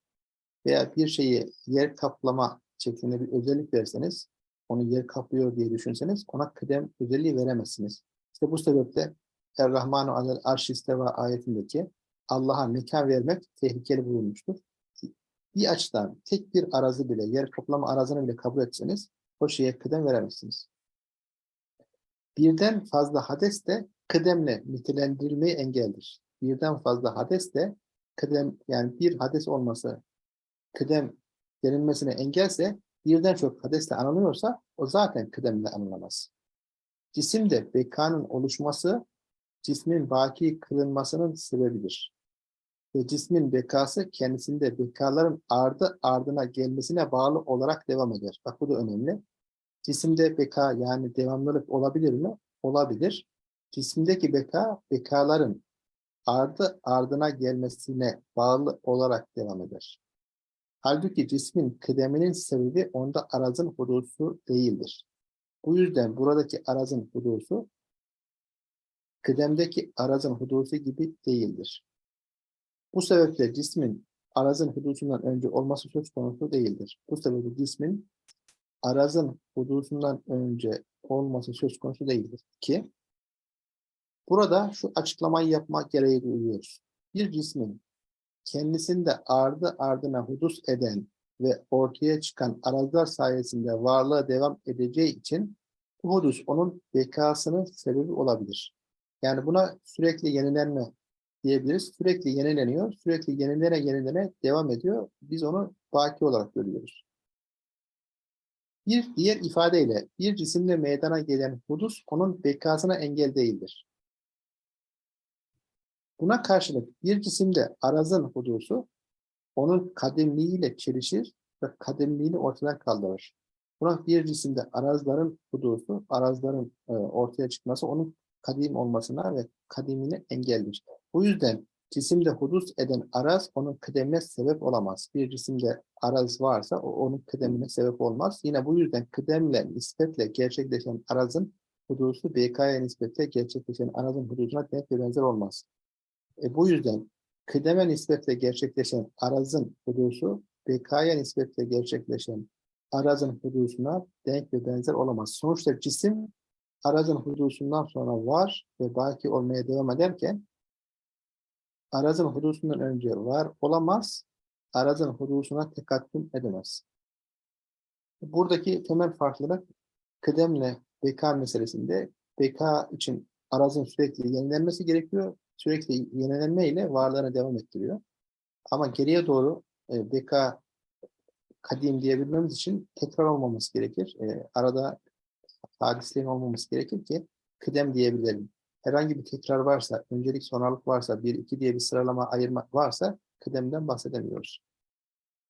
Veya bir şeyi yer kaplama şeklinde bir özellik verseniz, onu yer kaplıyor diye düşünseniz, ona kıdem özelliği veremezsiniz. İşte bu sebeple Er-Rahmanu alel arşisteva ayetindeki Allah'a mekan vermek tehlikeli bulunmuştur. Bir açıdan tek bir arazi bile, yer kaplama arazını bile kabul etseniz o şeye kıdem veremezsiniz. Birden fazla hades de kıdemle nitelendirilmeyi engeldir. Birden fazla hades de kıdem, yani bir hades olması kıdem denilmesine engelse birden çok hadesle anılıyorsa o zaten kıdemle anılamaz. Cisimde bekanın oluşması cismin baki kılınmasının sebebidir. Ve cismin bekası kendisinde bekaların ardı ardına gelmesine bağlı olarak devam eder. Bak bu da önemli. Cisimde beka yani devamlılık olabilir mi? Olabilir. Cisimdeki beka, bekaların ardı ardına gelmesine bağlı olarak devam eder. Halbuki cismin kıdeminin sebebi onda arazın hudusu değildir. Bu yüzden buradaki arazın hudusu kıdemdeki arazın hudusu gibi değildir. Bu sebeple cismin arazın hudusundan önce olması söz konusu değildir. Bu sebeple cismin arazın hudusundan önce olması söz konusu değildir ki burada şu açıklamayı yapmak gereği duyuyoruz. Bir cismin kendisinde ardı ardına hudus eden ve ortaya çıkan arazlar sayesinde varlığa devam edeceği için bu hudus onun bekasının sebebi olabilir. Yani buna sürekli yenilenme diyebiliriz. Sürekli yenileniyor, sürekli yenilene yenilene devam ediyor. Biz onu baki olarak görüyoruz. Bir diğer ifadeyle bir cisimle meydana gelen hudus onun bekasına engel değildir. Buna karşılık bir cisimde arazın hudusu onun kademliğiyle çelişir ve kademliğini ortadan kaldırır. Buna bir cisimde arazların hudusu, arazların e, ortaya çıkması onun kadim olmasına ve kadimine engeldir. Bu yüzden cisimde hudus eden araz onun kıdemine sebep olamaz. Bir cisimde araz varsa o onun kıdemine sebep olmaz. Yine bu yüzden kıdemle nispetle gerçekleşen arazın hudusu BK'ya nispetle gerçekleşen arazın hudusuna denk ve benzer olmaz. E, bu yüzden kıdeme nispetle gerçekleşen arazın hudusu BK'ya nispetle gerçekleşen arazın hudusuna denk ve benzer olamaz. Sonuçta cisim arazın hudusundan sonra var ve baki olmaya devam ederken arazın hudusundan önce var olamaz, arazın hudusuna tekattüm edemez. Buradaki temel farklılık kıdemle beka meselesinde beka için arazın sürekli yenilenmesi gerekiyor. Sürekli yenilenme ile varlığına devam ettiriyor. Ama geriye doğru e, beka kadim diyebilmemiz için tekrar olmaması gerekir. E, arada hadislerin olmaması gerekir ki kıdem diyebilelim. Herhangi bir tekrar varsa, öncelik sonralık varsa, bir iki diye bir sıralama ayırma varsa kıdemden bahsedemiyoruz.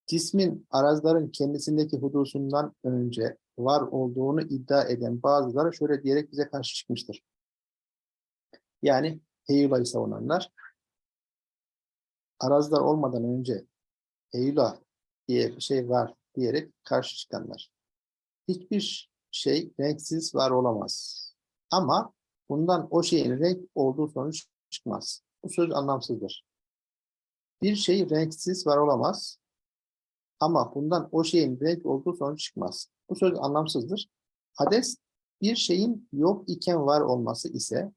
Cismin arazların kendisindeki hudusundan önce var olduğunu iddia eden bazıları şöyle diyerek bize karşı çıkmıştır. Yani Heyula'yı savunanlar arazlar olmadan önce Heyula diye bir şey var diyerek karşı çıkanlar. Hiçbir şey renksiz var olamaz. Ama bundan o şeyin renk olduğu sonuç çıkmaz. Bu söz anlamsızdır. Bir şey renksiz var olamaz. Ama bundan o şeyin renk olduğu sonuç çıkmaz. Bu söz anlamsızdır. Hades bir şeyin yok iken var olması ise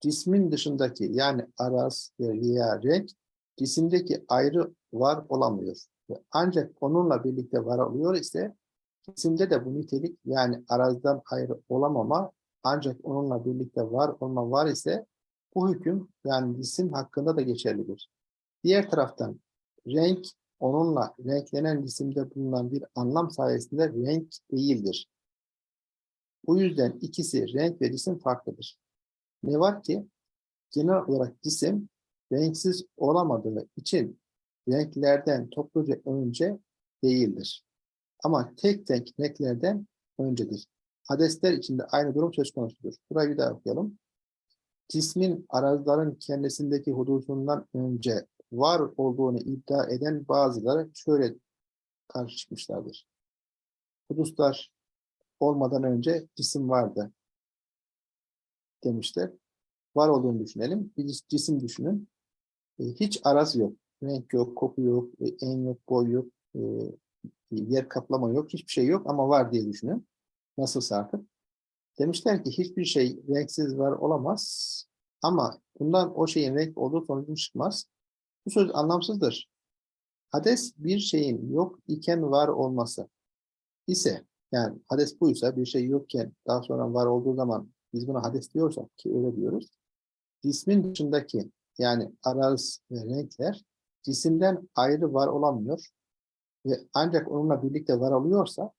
cismin dışındaki yani araz veya renk cisimdeki ayrı var olamıyor. Ve Ancak onunla birlikte var oluyor ise cisimde de bu nitelik yani arazdan ayrı olamama ancak onunla birlikte var olma var ise bu hüküm yani cisim hakkında da geçerlidir. Diğer taraftan renk onunla renklenen cisimde bulunan bir anlam sayesinde renk değildir. Bu yüzden ikisi renk ve cisim farklıdır. Ne var ki genel olarak cisim renksiz olamadığı için renklerden topluca önce değildir. Ama tek tek renklerden öncedir. Hadesler içinde aynı durum söz konusudur. Burayı bir daha okuyalım. Cismin arazların kendisindeki hudusundan önce var olduğunu iddia eden bazıları şöyle karşı çıkmışlardır. Huduslar olmadan önce cisim vardı demişler. Var olduğunu düşünelim. Bir cis- cisim düşünün. E, Hiç araz yok. Renk yok, koku yok, e, en yok, boy yok, e, yer kaplama yok, hiçbir şey yok ama var diye düşünün. Nasılsa artık. Demişler ki hiçbir şey renksiz var olamaz ama bundan o şeyin renk olduğu sonucu çıkmaz. Bu söz anlamsızdır. Hades bir şeyin yok iken var olması ise yani hades buysa bir şey yokken daha sonra var olduğu zaman biz buna hades diyorsak ki öyle diyoruz. Cismin dışındaki yani araz ve renkler cisimden ayrı var olamıyor ve ancak onunla birlikte var oluyorsa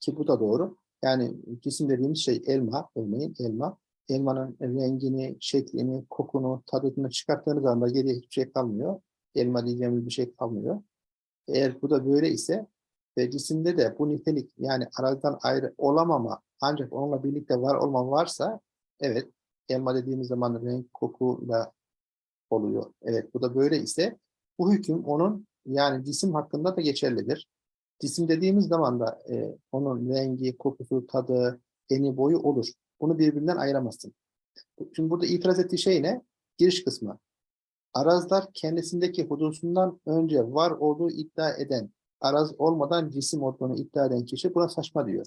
ki bu da doğru. Yani cisim dediğimiz şey elma, örneğin elma. Elmanın rengini, şeklini, kokunu, tadını çıkarttığınız anda geriye hiçbir şey kalmıyor. Elma diyeceğimiz bir şey kalmıyor. Eğer bu da böyle ise ve cisimde de bu nitelik yani arazdan ayrı olamama ancak onunla birlikte var olma varsa evet elma dediğimiz zaman renk kokuyla oluyor. Evet bu da böyle ise bu hüküm onun yani cisim hakkında da geçerlidir. Cisim dediğimiz zaman da e, onun rengi, kokusu, tadı, eni, boyu olur. Bunu birbirinden ayıramazsın. Şimdi burada itiraz ettiği şey ne? Giriş kısmı. Arazlar kendisindeki hudusundan önce var olduğu iddia eden, araz olmadan cisim olduğunu iddia eden kişi buna saçma diyor.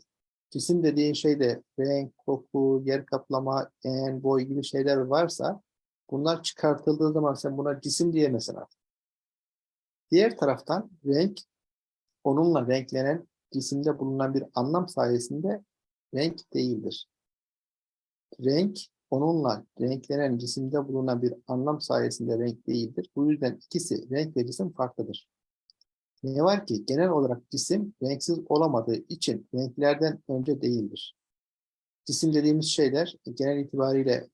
Cisim dediğin şeyde renk, koku, yer kaplama, en, boy gibi şeyler varsa bunlar çıkartıldığı zaman sen buna cisim diyemezsin artık. Diğer taraftan renk onunla renklenen cisimde bulunan bir anlam sayesinde renk değildir. Renk onunla renklenen cisimde bulunan bir anlam sayesinde renk değildir. Bu yüzden ikisi renk ve cisim farklıdır. Ne var ki genel olarak cisim renksiz olamadığı için renklerden önce değildir. Cisim dediğimiz şeyler genel itibariyle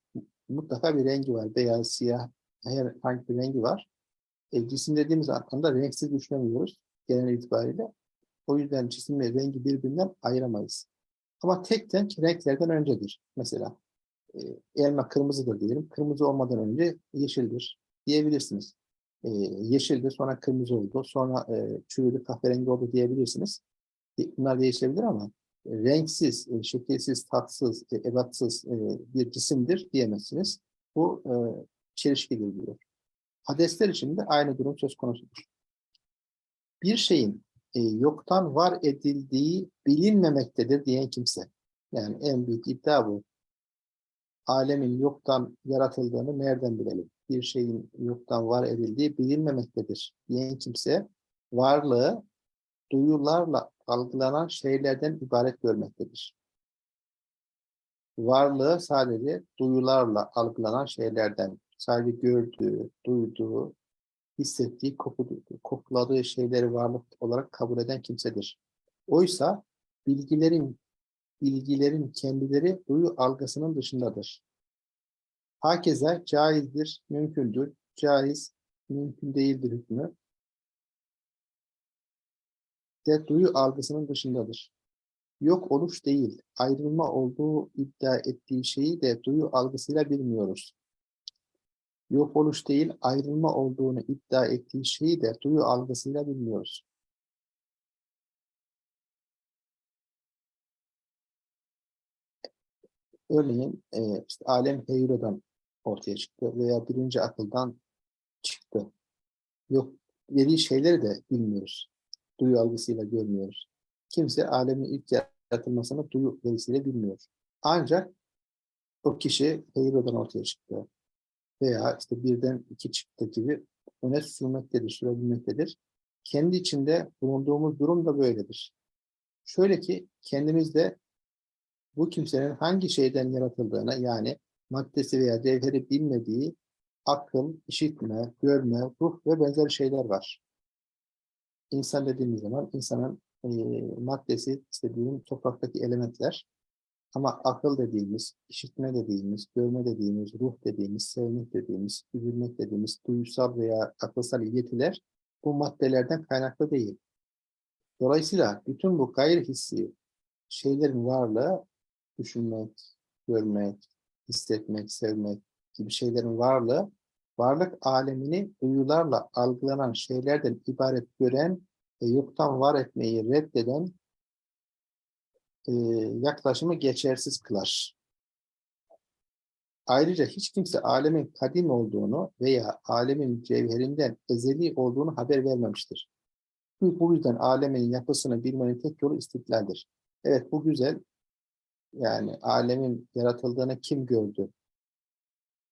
mutlaka bir rengi var. Beyaz, siyah, herhangi bir rengi var. E, cisim dediğimiz anda renksiz düşünemiyoruz genel itibariyle. O yüzden cisim ve rengi birbirinden ayıramayız. Ama tek tek renklerden öncedir. Mesela e, elma kırmızıdır diyelim. Kırmızı olmadan önce yeşildir diyebilirsiniz. E, yeşildir sonra kırmızı oldu. Sonra e, çürüdü kahverengi oldu diyebilirsiniz. E, bunlar değişebilir ama renksiz, e, şekilsiz, tatsız, e, ebatsız e, bir cisimdir diyemezsiniz. Bu e, çelişkidir diyor. Hadesler için de aynı durum söz konusudur. Bir şeyin e, yoktan var edildiği bilinmemektedir diyen kimse. Yani en büyük iddia bu. Alemin yoktan yaratıldığını nereden bilelim? Bir şeyin yoktan var edildiği bilinmemektedir diyen kimse varlığı duyularla algılanan şeylerden ibaret görmektedir. Varlığı sadece duyularla algılanan şeylerden, sadece gördüğü, duyduğu, hissettiği, kokladığı şeyleri varlık olarak kabul eden kimsedir. Oysa bilgilerin bilgilerin kendileri duyu algısının dışındadır. Hakeza caizdir, mümkündür, caiz, mümkün değildir hükmü de duyu algısının dışındadır. Yok oluş değil, ayrılma olduğu iddia ettiği şeyi de duyu algısıyla bilmiyoruz. Yok oluş değil, ayrılma olduğunu iddia ettiği şeyi de duyu algısıyla bilmiyoruz. Örneğin e, işte alem heyrodan ortaya çıktı veya birinci akıldan çıktı. Yok dediği şeyleri de bilmiyoruz. Duyu algısıyla görmüyoruz. Kimse alemin ilk yaratılmasını duyu verisiyle bilmiyor. Ancak o kişi Hero'dan ortaya çıktı. Veya işte birden iki çıktı gibi öne sürmektedir, sürebilmektedir. Kendi içinde bulunduğumuz durum da böyledir. Şöyle ki kendimizde bu kimsenin hangi şeyden yaratıldığını yani maddesi veya cevheri bilmediği akıl, işitme, görme, ruh ve benzeri şeyler var. İnsan dediğimiz zaman insanın e, maddesi istediğim topraktaki elementler ama akıl dediğimiz, işitme dediğimiz, görme dediğimiz, ruh dediğimiz, sevmek dediğimiz, üzülmek dediğimiz duysal veya akılsal yetiler bu maddelerden kaynaklı değil. Dolayısıyla bütün bu gayri hissi şeylerin varlığı düşünmek, görmek, hissetmek, sevmek gibi şeylerin varlığı varlık alemini duyularla algılanan şeylerden ibaret gören ve yoktan var etmeyi reddeden e, yaklaşımı geçersiz kılar. Ayrıca hiç kimse alemin kadim olduğunu veya alemin cevherinden ezeli olduğunu haber vermemiştir. Bu yüzden alemin yapısını bilmenin tek yolu istidlaldir. Evet bu güzel. Yani alemin yaratıldığını kim gördü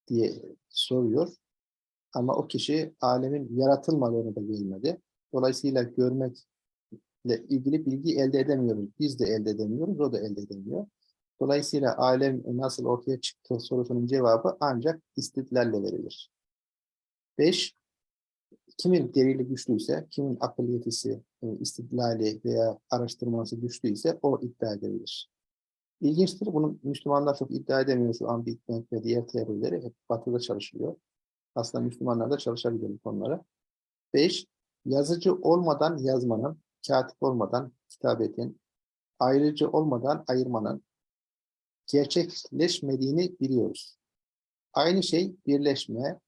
diye soruyor. Ama o kişi alemin yaratılmadığını da görmedi. Dolayısıyla görmekle ilgili bilgi elde edemiyoruz. Biz de elde edemiyoruz, o da elde edemiyor. Dolayısıyla alem nasıl ortaya çıktı sorusunun cevabı ancak istidlalle verilir. 5. Kimin delili güçlüyse, kimin akıl yetisi, e, istidlali veya araştırması güçlüyse o iddia edebilir. İlginçtir, bunu Müslümanlar çok iddia edemiyor şu an Big ve diğer teorileri hep batıda çalışılıyor. Aslında Müslümanlar da çalışabilir bu konulara. 5. Yazıcı olmadan yazmanın, katip olmadan kitabetin, ayrıcı olmadan ayırmanın gerçekleşmediğini biliyoruz. Aynı şey birleşme,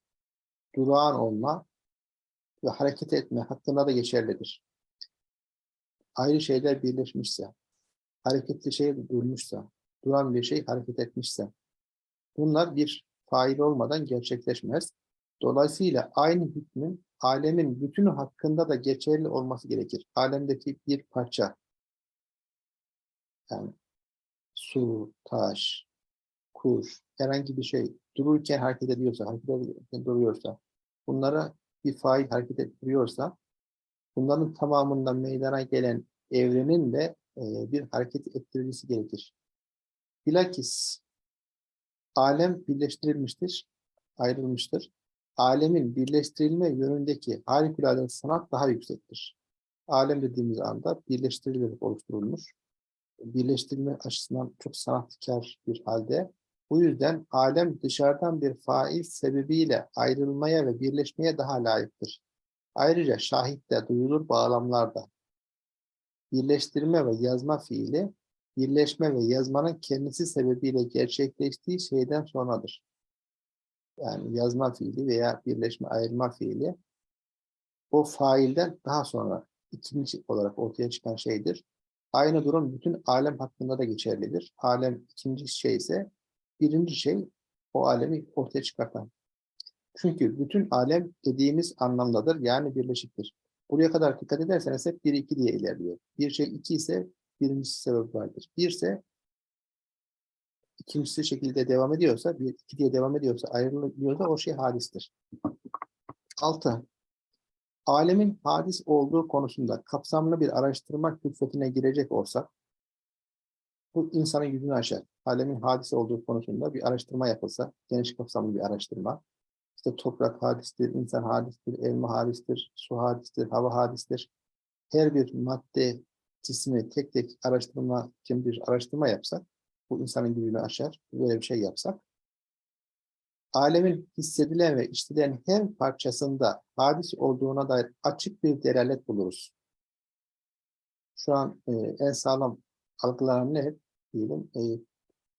durağan olma ve hareket etme hakkında da geçerlidir. Ayrı şeyler birleşmişse, hareketli şey durmuşsa, duran bir şey hareket etmişse, bunlar bir fail olmadan gerçekleşmez. Dolayısıyla aynı hükmün alemin bütünü hakkında da geçerli olması gerekir. Alemdeki bir parça, yani su, taş, kuş, herhangi bir şey dururken hareket ediyorsa, hareket ederken duruyorsa, bunlara bir fail hareket ettiriyorsa, bunların tamamından meydana gelen evrenin de e, bir hareket ettiricisi gerekir. Bilakis alem birleştirilmiştir, ayrılmıştır. Alemin birleştirilme yönündeki harikulade sanat daha yüksektir. Alem dediğimiz anda birleştirilerek oluşturulmuş birleştirme açısından çok sanatkar bir halde. Bu yüzden alem dışarıdan bir fail sebebiyle ayrılmaya ve birleşmeye daha layıktır. Ayrıca şahitte, duyulur bağlamlarda birleştirme ve yazma fiili, birleşme ve yazmanın kendisi sebebiyle gerçekleştiği şeyden sonradır. Yani yazma fiili veya birleşme, ayrılma fiili o failden daha sonra ikinci olarak ortaya çıkan şeydir. Aynı durum bütün alem hakkında da geçerlidir. Alem ikinci şey ise birinci şey o alemi ortaya çıkartan. Çünkü bütün alem dediğimiz anlamdadır yani birleşiktir. Buraya kadar dikkat ederseniz hep 1 2 diye ilerliyor. Bir şey 2 ise birincisi sebep vardır. 1 ise ikincisi şekilde devam ediyorsa, 1 2 diye devam ediyorsa, ayrılıyorsa o şey hadistir. 6 alemin hadis olduğu konusunda kapsamlı bir araştırma külfetine girecek olsak, bu insanın yüzünü açar. Alemin hadis olduğu konusunda bir araştırma yapılsa, geniş kapsamlı bir araştırma. İşte toprak hadistir, insan hadistir, elma hadistir, su hadistir, hava hadistir. Her bir madde cismi tek tek araştırma için bir araştırma yapsak, bu insanın gücünü aşar. Böyle bir şey yapsak, alemin hissedilen ve işitilen her parçasında hadis olduğuna dair açık bir delalet buluruz. Şu an e, en sağlam algılanan ne? Diyelim e,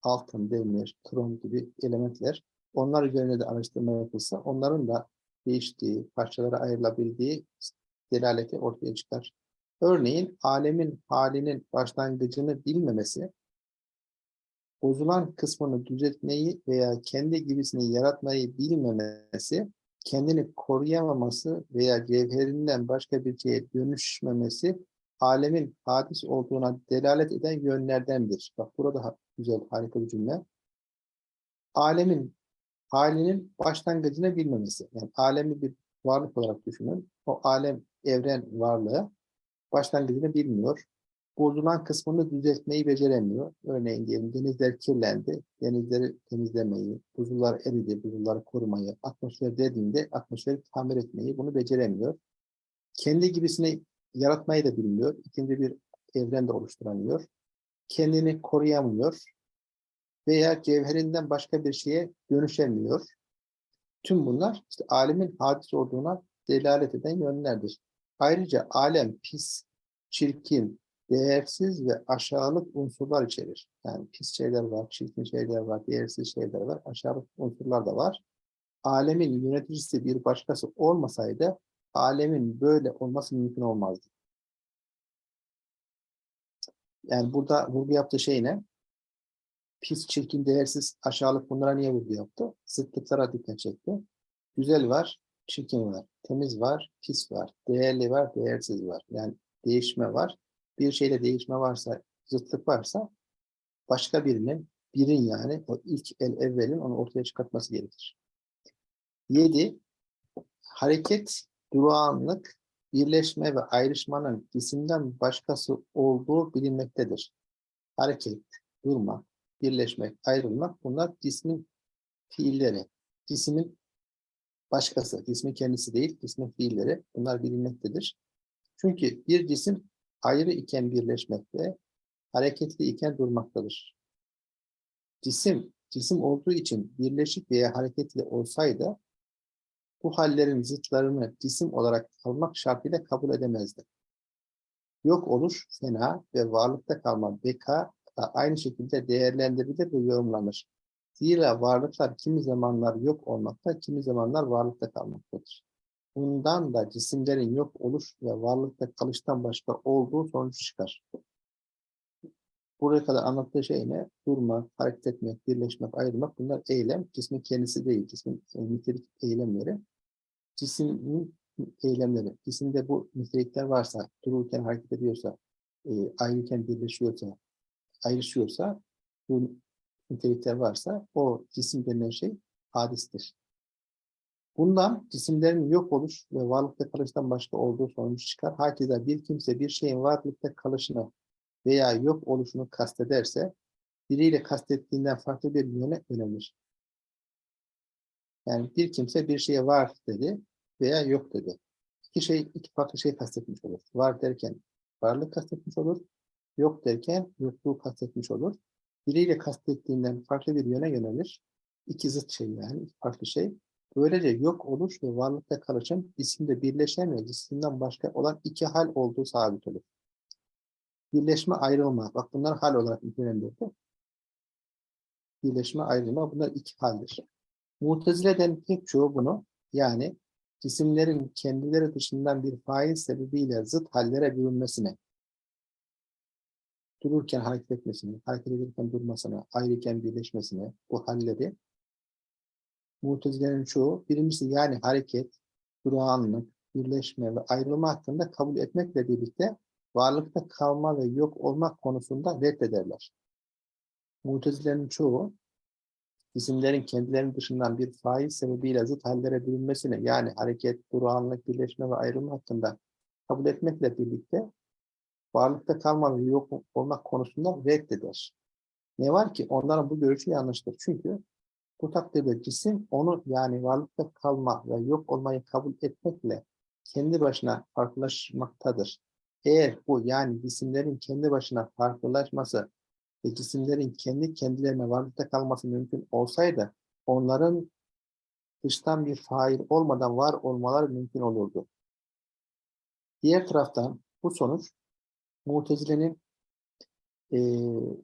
altın, demir, krom gibi elementler. Onlar üzerine de araştırma yapılsa onların da değiştiği, parçalara ayrılabildiği delaleti ortaya çıkar. Örneğin alemin halinin başlangıcını bilmemesi bozulan kısmını düzeltmeyi veya kendi gibisini yaratmayı bilmemesi, kendini koruyamaması veya cevherinden başka bir şeye dönüşmemesi alemin hadis olduğuna delalet eden yönlerdendir. Bak burada güzel, harika bir cümle. Alemin halinin başlangıcını bilmemesi. Yani alemi bir varlık olarak düşünün. O alem, evren varlığı başlangıcını bilmiyor. Bozulan kısmını düzeltmeyi beceremiyor. Örneğin diyelim denizler kirlendi. Denizleri temizlemeyi, buzullar eridi, buzulları korumayı, atmosfer dediğinde atmosferi tamir etmeyi bunu beceremiyor. Kendi gibisini yaratmayı da bilmiyor. İkinci bir evren de oluşturamıyor. Kendini koruyamıyor veya cevherinden başka bir şeye dönüşemiyor. Tüm bunlar işte alemin hadis olduğuna delalet eden yönlerdir. Ayrıca alem pis, çirkin, değersiz ve aşağılık unsurlar içerir. Yani pis şeyler var, çirkin şeyler var, değersiz şeyler var, aşağılık unsurlar da var. Alemin yöneticisi bir başkası olmasaydı alemin böyle olması mümkün olmazdı. Yani burada vurgu yaptığı şey ne? Pis, çirkin, değersiz, aşağılık bunlara niye vurgu yaptı? Zıtlıklara dikkat çekti. Güzel var, çirkin var. Temiz var, pis var. Değerli var, değersiz var. Yani değişme var. Bir şeyde değişme varsa, zıtlık varsa başka birinin, birin yani o ilk el evvelin onu ortaya çıkartması gerekir. Yedi, hareket, durağanlık, birleşme ve ayrışmanın cisimden başkası olduğu bilinmektedir. Hareket, durmak, birleşmek, ayrılmak bunlar cismin fiilleri. Cismin başkası, cismin kendisi değil, cismin fiilleri bunlar bilinmektedir. Çünkü bir cisim ayrı iken birleşmekte, hareketli iken durmaktadır. Cisim, cisim olduğu için birleşik veya hareketli olsaydı bu hallerin zıtlarını cisim olarak almak şartıyla kabul edemezdi. Yok oluş fena ve varlıkta kalma beka da aynı şekilde değerlendirilir ve yorumlanır. Zira varlıklar kimi zamanlar yok olmakta, kimi zamanlar varlıkta kalmaktadır. Bundan da cisimlerin yok oluş ve varlıkta kalıştan başka olduğu sonucu çıkar. Buraya kadar anlattığı şey ne? Durmak, hareket etmek, birleşmek, ayrılmak bunlar eylem. Cismin kendisi değil, cismin e, nitelik eylemleri. Cismin eylemleri. Cisimde bu nitelikler varsa, dururken hareket ediyorsa, e, ayrıyken birleşiyorsa, ayrışıyorsa, bu nitelikler varsa o cisim denilen şey hadistir. Bundan cisimlerin yok oluş ve varlıkta kalıştan başka olduğu sonucu çıkar. Hakeza bir kimse bir şeyin varlıkta kalışını veya yok oluşunu kastederse biriyle kastettiğinden farklı bir yöne yönelir. Yani bir kimse bir şeye var dedi veya yok dedi. İki şey, iki farklı şey kastetmiş olur. Var derken varlık kastetmiş olur. Yok derken yokluğu kastetmiş olur. Biriyle kastettiğinden farklı bir yöne yönelir. İki zıt şey yani, farklı şey. Böylece yok oluş ve varlıkta kalışın isimde birleşen ve cisimden başka olan iki hal olduğu sabit olur. Birleşme ayrılma. Bak bunlar hal olarak nitelendirdi. Birleşme ayrılma bunlar iki haldir. Mutezile'den pek çoğu bunu yani cisimlerin kendileri dışından bir fail sebebiyle zıt hallere bürünmesine, dururken hareket etmesine, hareket ederken durmasına, ayrıken birleşmesine bu halleri Mutezilerin çoğu birincisi yani hareket, durağanlık, birleşme ve ayrılma hakkında kabul etmekle birlikte varlıkta kalma ve yok olmak konusunda reddederler. Mutezilerin çoğu cisimlerin kendilerinin dışından bir faiz sebebiyle zıt hallere bürünmesine yani hareket, durağanlık, birleşme ve ayrılma hakkında kabul etmekle birlikte varlıkta kalma ve yok olmak konusunda reddeder. Ne var ki onların bu görüşü yanlıştır. Çünkü bu takdirde cisim onu yani varlıkta kalma ve yok olmayı kabul etmekle kendi başına farklılaşmaktadır. Eğer bu yani cisimlerin kendi başına farklılaşması ve cisimlerin kendi kendilerine varlıkta kalması mümkün olsaydı onların dıştan bir fail olmadan var olmaları mümkün olurdu. Diğer taraftan bu sonuç Mutezile'nin eee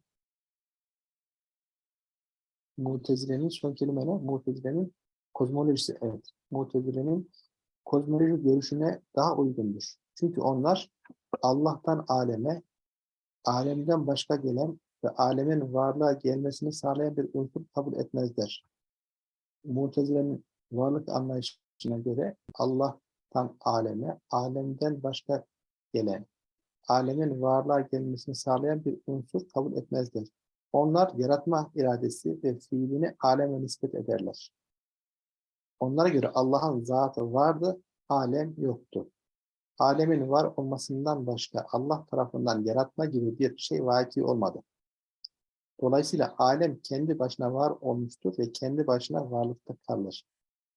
Mutezile'nin son kelime ne? Mutezile'nin kozmolojisi. Evet. Mutezile'nin kozmoloji görüşüne daha uygundur. Çünkü onlar Allah'tan aleme, alemden başka gelen ve alemin varlığa gelmesini sağlayan bir unsur kabul etmezler. Mutezile'nin varlık anlayışına göre Allah'tan aleme, alemden başka gelen, alemin varlığa gelmesini sağlayan bir unsur kabul etmezler. Onlar yaratma iradesi ve fiilini aleme nispet ederler. Onlara göre Allah'ın zatı vardı, alem yoktu. Alemin var olmasından başka Allah tarafından yaratma gibi bir şey vaki olmadı. Dolayısıyla alem kendi başına var olmuştur ve kendi başına varlıkta kalır.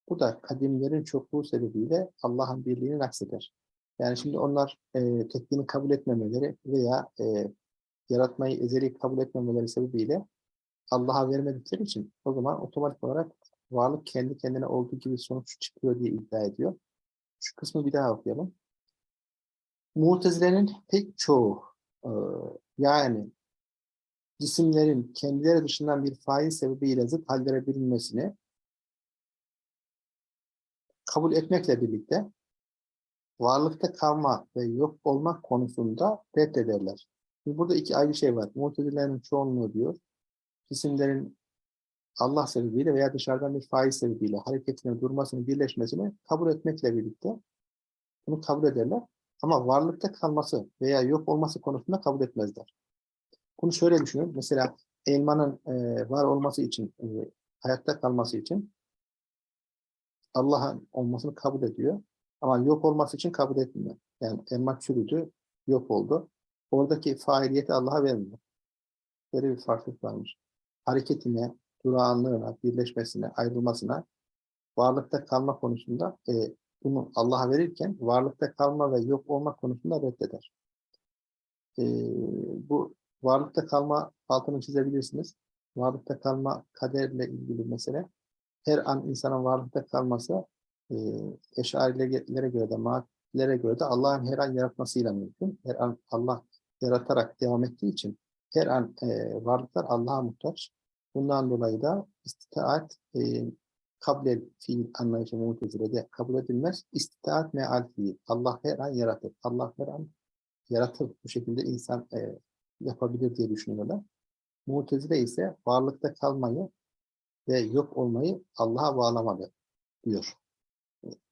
Bu da kadimlerin çokluğu sebebiyle Allah'ın birliğini nakseder. Yani şimdi onlar e, tekliğini kabul etmemeleri veya e, yaratmayı ezeli kabul etmemeleri sebebiyle Allah'a vermedikleri için o zaman otomatik olarak varlık kendi kendine olduğu gibi sonuç çıkıyor diye iddia ediyor. Şu kısmı bir daha okuyalım. Mutezile'nin pek çoğu e, yani cisimlerin kendileri dışından bir fail sebebiyle zıt hallere bürünmesini kabul etmekle birlikte varlıkta kalma ve yok olmak konusunda reddederler. Burada iki ayrı şey var. Mutezilerin çoğunluğu diyor, cisimlerin Allah sebebiyle veya dışarıdan bir fail sebebiyle hareketine, durmasını, birleşmesini kabul etmekle birlikte bunu kabul ederler. Ama varlıkta kalması veya yok olması konusunda kabul etmezler. Bunu şöyle düşünün. Mesela elmanın e, var olması için, e, hayatta kalması için Allah'ın olmasını kabul ediyor. Ama yok olması için kabul etmiyor. Yani elma çürüdü, yok oldu. Oradaki faaliyeti Allah'a vermiyor. Böyle bir farklılık varmış. Hareketine, durağanlığına, birleşmesine, ayrılmasına, varlıkta kalma konusunda e, bunu Allah'a verirken varlıkta kalma ve yok olma konusunda reddeder. E, bu varlıkta kalma altını çizebilirsiniz. Varlıkta kalma kaderle ilgili mesele. Her an insanın varlıkta kalması e, eşarilere göre de mağdurlere göre de Allah'ın her an yaratmasıyla mümkün. Her an Allah yaratarak devam ettiği için her an e, varlıklar Allah'a muhtaç. Bundan dolayı da istitaat e, kabul fiil anlayışı mutezilede kabul edilmez. İstitaat meal fiil. Allah her an yaratır. Allah her an yaratır. Bu şekilde insan e, yapabilir diye düşünüyorlar. Mutezile ise varlıkta kalmayı ve yok olmayı Allah'a bağlamalı diyor.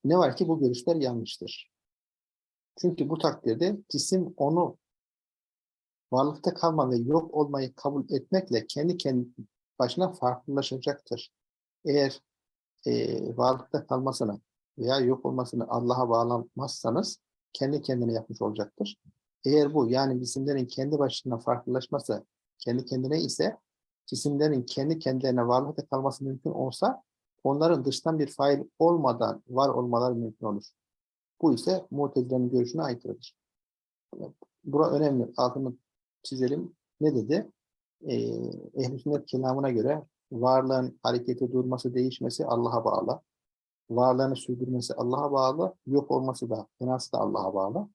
Ne var ki bu görüşler yanlıştır. Çünkü bu takdirde cisim onu varlıkta kalma ve yok olmayı kabul etmekle kendi kendi başına farklılaşacaktır. Eğer e, varlıkta kalmasını veya yok olmasını Allah'a bağlamazsanız kendi kendine yapmış olacaktır. Eğer bu yani cisimlerin kendi başına farklılaşması kendi kendine ise cisimlerin kendi kendilerine varlıkta kalması mümkün olsa onların dıştan bir fail olmadan var olmaları mümkün olur. Bu ise Mutezile'nin görüşüne aykırıdır. Bura önemli. Altını çizelim. Ne dedi? Ee, Ehl-i Sünnet kelamına göre varlığın hareketi, durması, değişmesi Allah'a bağlı. Varlığını sürdürmesi Allah'a bağlı. Yok olması da, fenası da Allah'a bağlı.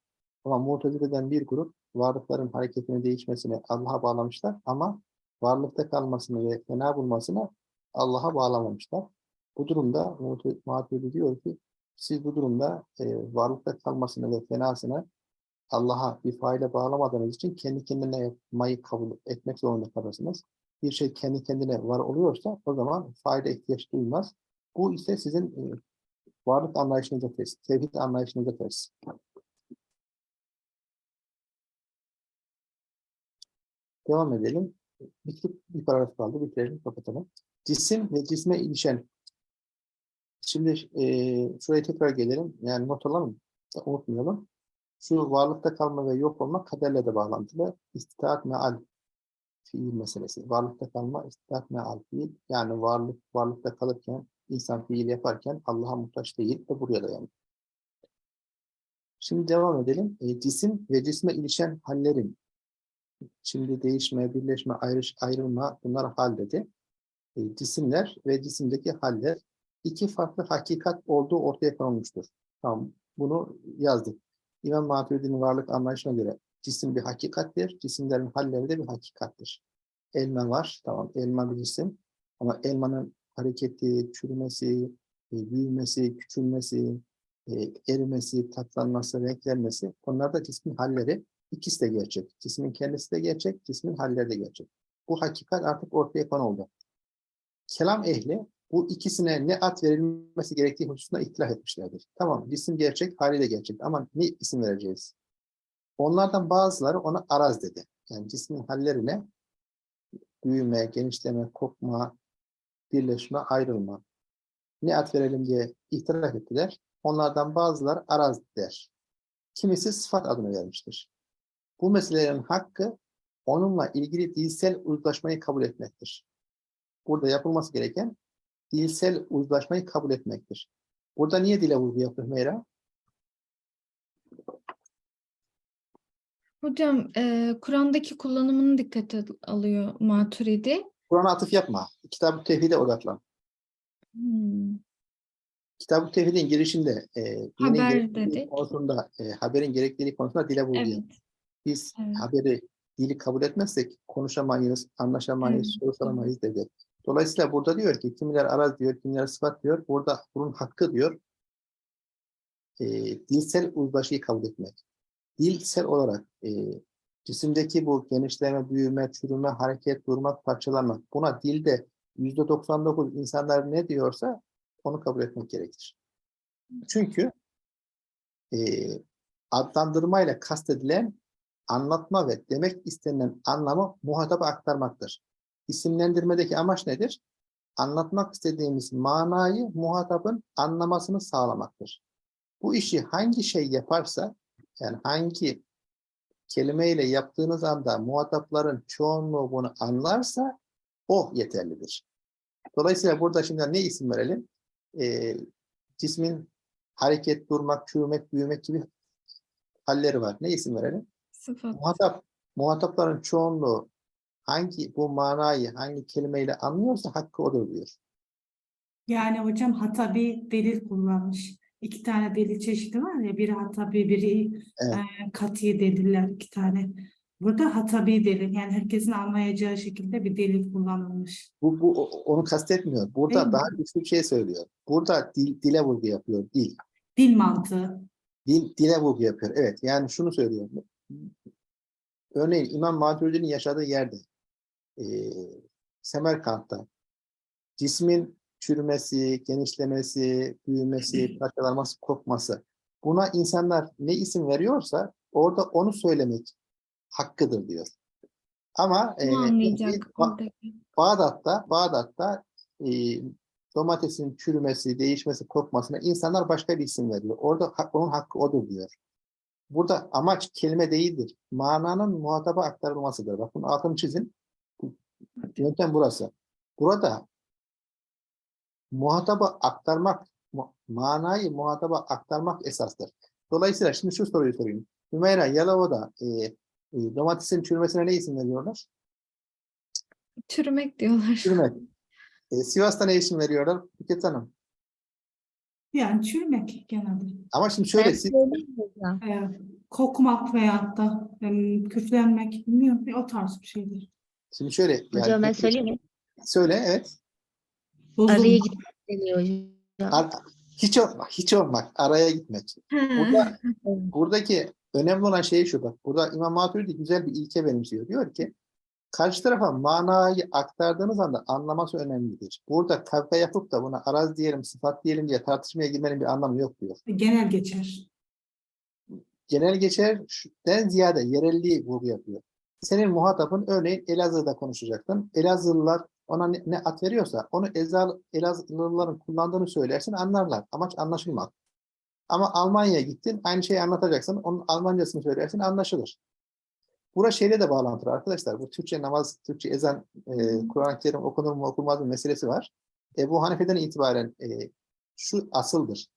Ama Mutezile'den bir grup varlıkların hareketini, değişmesini Allah'a bağlamışlar ama varlıkta kalmasını ve fena bulmasını Allah'a bağlamamışlar. Bu durumda Muhabbeti diyor ki siz bu durumda e, varlıkta kalmasını ve fenasını Allah'a bir faile bağlamadığınız için kendi kendine yapmayı kabul etmek zorunda kalırsınız. Bir şey kendi kendine var oluyorsa o zaman faile ihtiyaç duymaz. Bu ise sizin e, varlık anlayışınıza ters, tevhid anlayışınıza ters. Devam edelim. Bir, bir paragraf kaldı. Bitirelim, kapatalım. Cisim ve cisme ilişen. Şimdi e, şuraya tekrar gelelim. Yani not alalım. Unutmayalım. Şu varlıkta kalma ve yok olma kaderle de bağlantılı. İstitaat meal fiil meselesi. Varlıkta kalma, istitaat meal fiil. Yani varlık varlıkta kalırken, insan fiil yaparken Allah'a muhtaç değil de buraya dayanıyor. Şimdi devam edelim. E, cisim ve cisme ilişen hallerin Şimdi değişme, birleşme, ayrış, ayrılma bunlar hal dedi. E, cisimler ve cisimdeki haller iki farklı hakikat olduğu ortaya konulmuştur. Tamam, bunu yazdık. İmam Maturidi'nin varlık anlayışına göre cisim bir hakikattir, cisimlerin halleri de bir hakikattir. Elma var, tamam elma bir cisim ama elmanın hareketi, çürümesi, e, büyümesi, küçülmesi, e, erimesi, tatlanması, renklenmesi onlar da cismin halleri İkisi de gerçek. Cismin kendisi de gerçek, cismin halleri de gerçek. Bu hakikat artık ortaya konuldu. Kelam ehli bu ikisine ne ad verilmesi gerektiği hususunda ihtilaf etmişlerdir. Tamam, cisim gerçek, hali de gerçek ama ne isim vereceğiz? Onlardan bazıları ona araz dedi. Yani cismin hallerine büyüme, genişleme, kopma, birleşme, ayrılma. Ne ad verelim diye ihtilaf ettiler. Onlardan bazıları araz der. Kimisi sıfat adını vermiştir. Bu meselelerin hakkı onunla ilgili dilsel uzlaşmayı kabul etmektir. Burada yapılması gereken dilsel uzlaşmayı kabul etmektir. Burada niye dile vurgu yapıyor Meyra? Hocam e, Kur'an'daki kullanımını dikkate alıyor Maturidi. Kur'an'a atıf yapma. Kitab-ı Tevhid'e odaklan. Hmm. Kitab-ı Tevhid'in girişinde e, dinin konusunda, e, haberin gerekliliği konusunda dile vurgu Evet. Biz Evet. haberi, dili kabul etmezsek konuşamayız, anlaşamayız, Evet, soru soramayız dedi. Dolayısıyla burada diyor ki kimiler araz diyor, kimiler sıfat diyor. Burada bunun hakkı diyor e, dilsel uzlaşıyı kabul etmek. Dilsel olarak e, cisimdeki bu genişleme, büyüme, çürüme, hareket, durmak, parçalanmak buna dilde yüzde 99 insanlar ne diyorsa onu kabul etmek gerekir. Çünkü e, adlandırmayla kastedilen anlatma ve demek istenilen anlamı muhataba aktarmaktır. İsimlendirmedeki amaç nedir? Anlatmak istediğimiz manayı muhatabın anlamasını sağlamaktır. Bu işi hangi şey yaparsa, yani hangi kelimeyle yaptığınız anda muhatapların çoğunluğu bunu anlarsa o yeterlidir. Dolayısıyla burada şimdi ne isim verelim? Ee, cismin hareket, durmak, çürümek, büyümek gibi halleri var. Ne isim verelim? Sıfat. Muhatap, muhatapların çoğunluğu hangi bu manayı hangi kelimeyle anlıyorsa hakkı odur diyor. Yani hocam hatabi delil kullanmış. İki tane delil çeşidi var ya, biri hatabi, biri Evet. e, kat'i deliller iki tane. Burada hatabi delil, yani herkesin anlayacağı şekilde bir delil kullanılmış. Bu, bu o- onu kastetmiyor. Burada Değil mi? daha güçlü bir şey söylüyor. Burada dil, dile vurgu yapıyor. Dil. Dil mantığı. Dil, dile vurgu yapıyor. Evet. Yani şunu söylüyor. Örneğin İmam Maturidi'nin yaşadığı yerde eee Semerkant'ta cismin çürümesi, genişlemesi, büyümesi, parçalanması, kopması buna insanlar ne isim veriyorsa orada onu söylemek hakkıdır diyor. Ama Ba- oradaki? Bağdat'ta, Bağdat'ta e, domatesin çürümesi, değişmesi, kokmasına insanlar başka bir isim veriyor. Orada onun hakkı odur diyor. Burada amaç kelime değildir. Mananın muhataba aktarılmasıdır. Bakın altını çizin. Yöntem burası. Burada muhataba aktarmak, manayı muhataba aktarmak esastır. Dolayısıyla şimdi şu soruyu sorayım. Hümeyra, Yalova'da e, e, domatesin çürümesine ne isim veriyorlar? Çürümek diyorlar. Çürümek. E, Sivas'ta ne isim veriyorlar? Buket Hanım. Yani çürümek genelde. Ama şimdi şöyle, siz? E, kokmak veyahut da em, küflenmek, bilmiyorum o tarz bir şeydir. Şimdi şöyle, yani, Hocam ben söyleyeyim mi? söyle, evet. Bozulmak. Araya gitmek deniyor hocam. Ar- hiç olmak, hiç olmak, araya gitmek. Burada, buradaki önemli olan şey şu bak, burada İmam Maturidi güzel bir ilke benimsiyor. Diyor ki, karşı tarafa manayı aktardığınız anda anlaması önemlidir. Burada kavga yapıp da buna araz diyelim, sıfat diyelim diye tartışmaya girmenin bir anlamı yok diyor. Genel geçer. genel geçerden ziyade yerelliği vurgu yapıyor. Senin muhatabın örneğin Elazığ'da konuşacaktın. Elazığlılar ona ne, ne ad veriyorsa onu Ezal, Elazığlıların kullandığını söylersin anlarlar. Amaç anlaşılmak. Ama Almanya'ya gittin aynı şeyi anlatacaksın. Onun Almancasını söylersin anlaşılır. Bura şeyle de bağlantılı arkadaşlar. Bu Türkçe namaz, Türkçe ezan, e, Kur'an-ı Kerim okunur mu okunmaz mı meselesi var. Ebu Hanife'den itibaren e, şu asıldır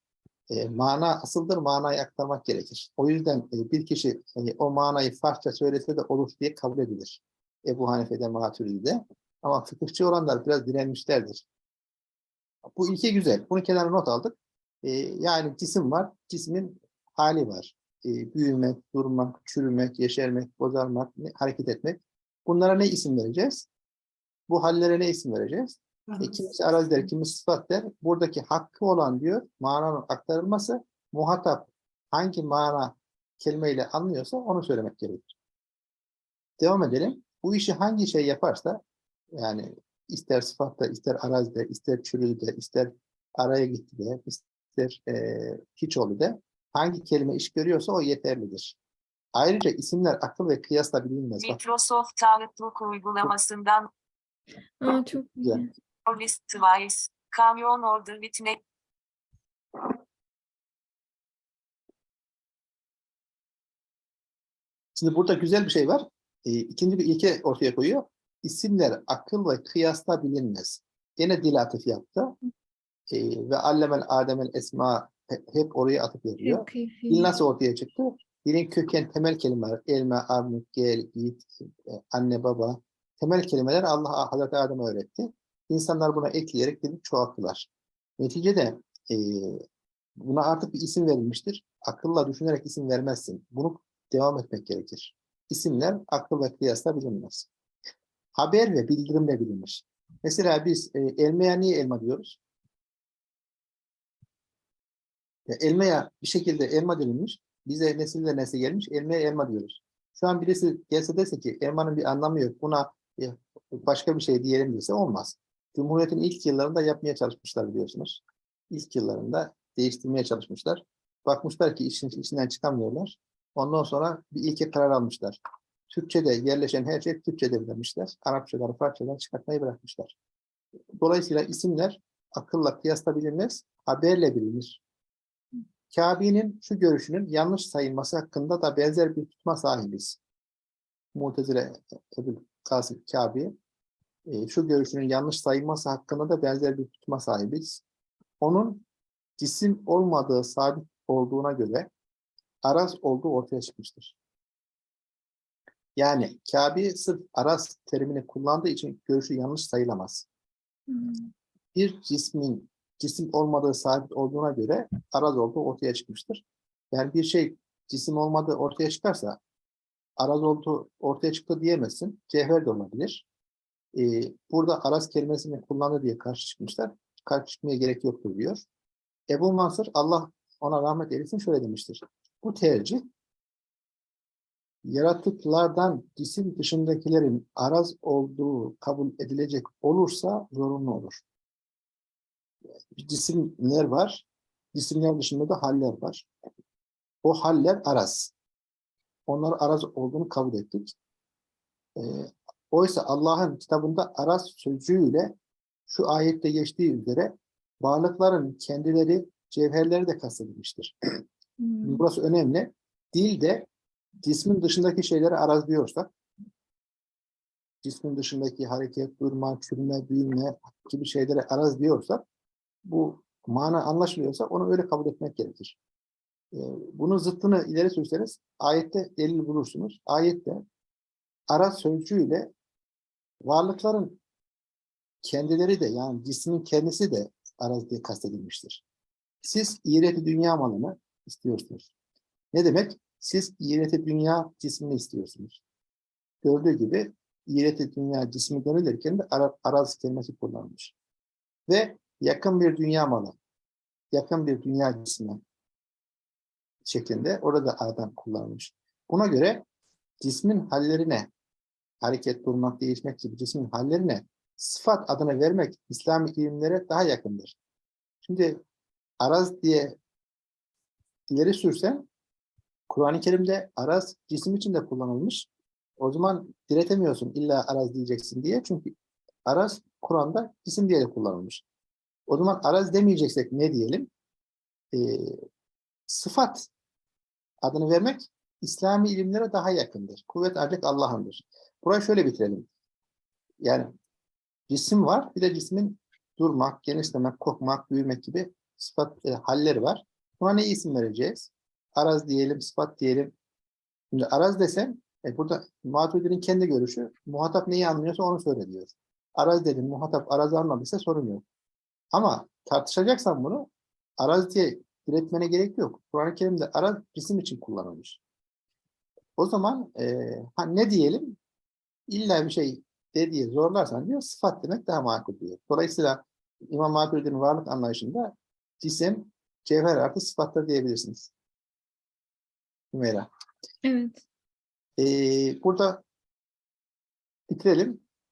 e, mana asıldır, manayı aktarmak gerekir. O yüzden e, bir kişi e, o manayı Farsça söylese de olur diye kabul edilir. Ebu Hanife'de, Maturidi'de. Ama fıkıhçı olanlar biraz direnmişlerdir. Bu ilke güzel. Bunu kenara not aldık. E, yani cisim var, cismin hali var. E, büyümek, durmak, çürümek, yeşermek, bozarmak, hareket etmek. Bunlara ne isim vereceğiz? Bu hallere ne isim vereceğiz? E, kimisi araz der, kimisi sıfat der. Buradaki hakkı olan diyor, mananın aktarılması, muhatap hangi mana kelimeyle anlıyorsa onu söylemek gerekir. Devam edelim. bu işi hangi şey yaparsa yani ister sıfatta, ister arazide, ister çürüde, ister araya gitti de, ister eee hiç oldu de hangi kelime iş görüyorsa o yeterlidir. Ayrıca isimler akıl ve kıyasla bilinmez. Microsoft Outlook uygulamasından Aa, çok güzel. List Twice, Kamyon Order Bitne, Şimdi burada güzel bir şey var. Ee, ikinci bir ilke ortaya koyuyor. İsimler akıl ve kıyasla bilinmez. Gene dil atıf yaptı. Ee, ve allemel ademel esma he- hep oraya yapıyor. Çok keyifli. Dil nasıl ortaya çıktı? Dilin köken temel kelimeler. Elme, armut, gel, yiğit, e, anne, baba. Temel kelimeler Allah Hazreti Adem'e öğretti. İnsanlar buna ekleyerek dili çoğalttılar. Neticede e, buna artık bir isim verilmiştir. Akılla düşünerek isim vermezsin. Bunu devam etmek gerekir. İsimler akıl ve kıyasla bilinmez. Haber ve bildirimle bilinir. Mesela biz e, elmaya niye elma diyoruz? Ya elmaya bir şekilde elma denilmiş. Bize nesilde nesli gelmiş. Elmaya elma diyoruz. Şu an birisi gelse dese ki elmanın bir anlamı yok. Buna e, başka bir şey diyelim dese olmaz. Cumhuriyet'in ilk yıllarında yapmaya çalışmışlar biliyorsunuz. İlk yıllarında değiştirmeye çalışmışlar. Bakmışlar ki işin içinden çıkamıyorlar. Ondan sonra bir ilke karar almışlar. Türkçe'de yerleşen her şey Türkçe'de demişler. Arapçaları, Farsçaları çıkartmayı bırakmışlar. Dolayısıyla isimler akılla kıyasla bilinmez, haberle bilinir. Kabe'nin şu görüşünün yanlış sayılması hakkında da benzer bir tutma sahibiz. Mu'tezile Ebu Kasım Kabe e, şu görüşünün yanlış sayılması hakkında da benzer bir tutma sahibiz. Onun cisim olmadığı sabit olduğuna göre araz olduğu ortaya çıkmıştır. Yani Kabe sırf araz terimini kullandığı için görüşü yanlış sayılamaz. Hmm. Bir cismin cisim olmadığı sabit olduğuna göre araz olduğu ortaya çıkmıştır. Yani bir şey cisim olmadığı ortaya çıkarsa araz olduğu ortaya çıktı diyemezsin. Cevher de olabilir. Ee, burada araz kelimesini kullandı diye karşı çıkmışlar. Karşı çıkmaya gerek yoktur diyor. Ebu Mansur Allah ona rahmet eylesin şöyle demiştir. Bu tercih yaratıklardan cisim dışındakilerin araz olduğu kabul edilecek olursa zorunlu olur. Cisimler var. Cisimler dışında da haller var. O haller araz. Onlar araz olduğunu kabul ettik. Ee, oysa Allah'ın kitabında araz sözcüğüyle şu ayette geçtiği üzere varlıkların kendileri cevherleri de kastedilmiştir. Hmm. Burası önemli. Dilde cismin dışındaki şeyleri araz diyorsak, cismin dışındaki hareket, durma, çürüme, büyüme gibi şeylere araz diyorsak, bu mana anlaşılıyorsa onu öyle kabul etmek gerekir. Ee, bunun zıttını ileri sürseniz ayette delil bulursunuz. Ayette araz sözcüğüyle varlıkların kendileri de yani cismin kendisi de araz diye kastedilmiştir. Siz iğreti dünya malını istiyorsunuz. Ne demek? Siz iğreti dünya cismini istiyorsunuz. Gördüğü gibi iğreti dünya cismi denilirken de ara, araz kelimesi kullanılmış. Ve yakın bir dünya malı, yakın bir dünya cismi şeklinde orada adam kullanılmış. Buna göre cismin hallerine, hareket, durmak, değişmek gibi cismin hallerine sıfat adını vermek İslami ilimlere daha yakındır. Şimdi araz diye ileri sürsen Kur'an-ı Kerim'de araz cisim için de kullanılmış. O zaman diretemiyorsun illa araz diyeceksin diye. Çünkü araz Kur'an'da cisim diye de kullanılmış. O zaman araz demeyeceksek ne diyelim? Ee, sıfat adını vermek İslami ilimlere daha yakındır. Kuvvet ancak Allah'ındır. Burayı şöyle bitirelim. Yani cisim var, bir de cismin durmak, genişlemek, kokmak, büyümek gibi sıfat e, halleri var. Buna ne isim vereceğiz? Araz diyelim, sıfat diyelim. Şimdi araz desem, e, burada Maturidi'nin kendi görüşü, muhatap neyi anlıyorsa onu söyle diyor. Araz dedim, muhatap arazı anladıysa sorun yok. Ama tartışacaksan bunu, araz diye diretmene gerek yok. Kur'an-ı Kerim'de araz cisim için kullanılmış. O zaman e, ha, ne diyelim? İlla bir şey de diye zorlarsan diyor, sıfat demek daha makul diyor. Dolayısıyla İmam Maturidi'nin varlık anlayışında cisim, cevher artı sıfattır diyebilirsiniz. Hümeyra. Evet. Ee, burada Bitirelim.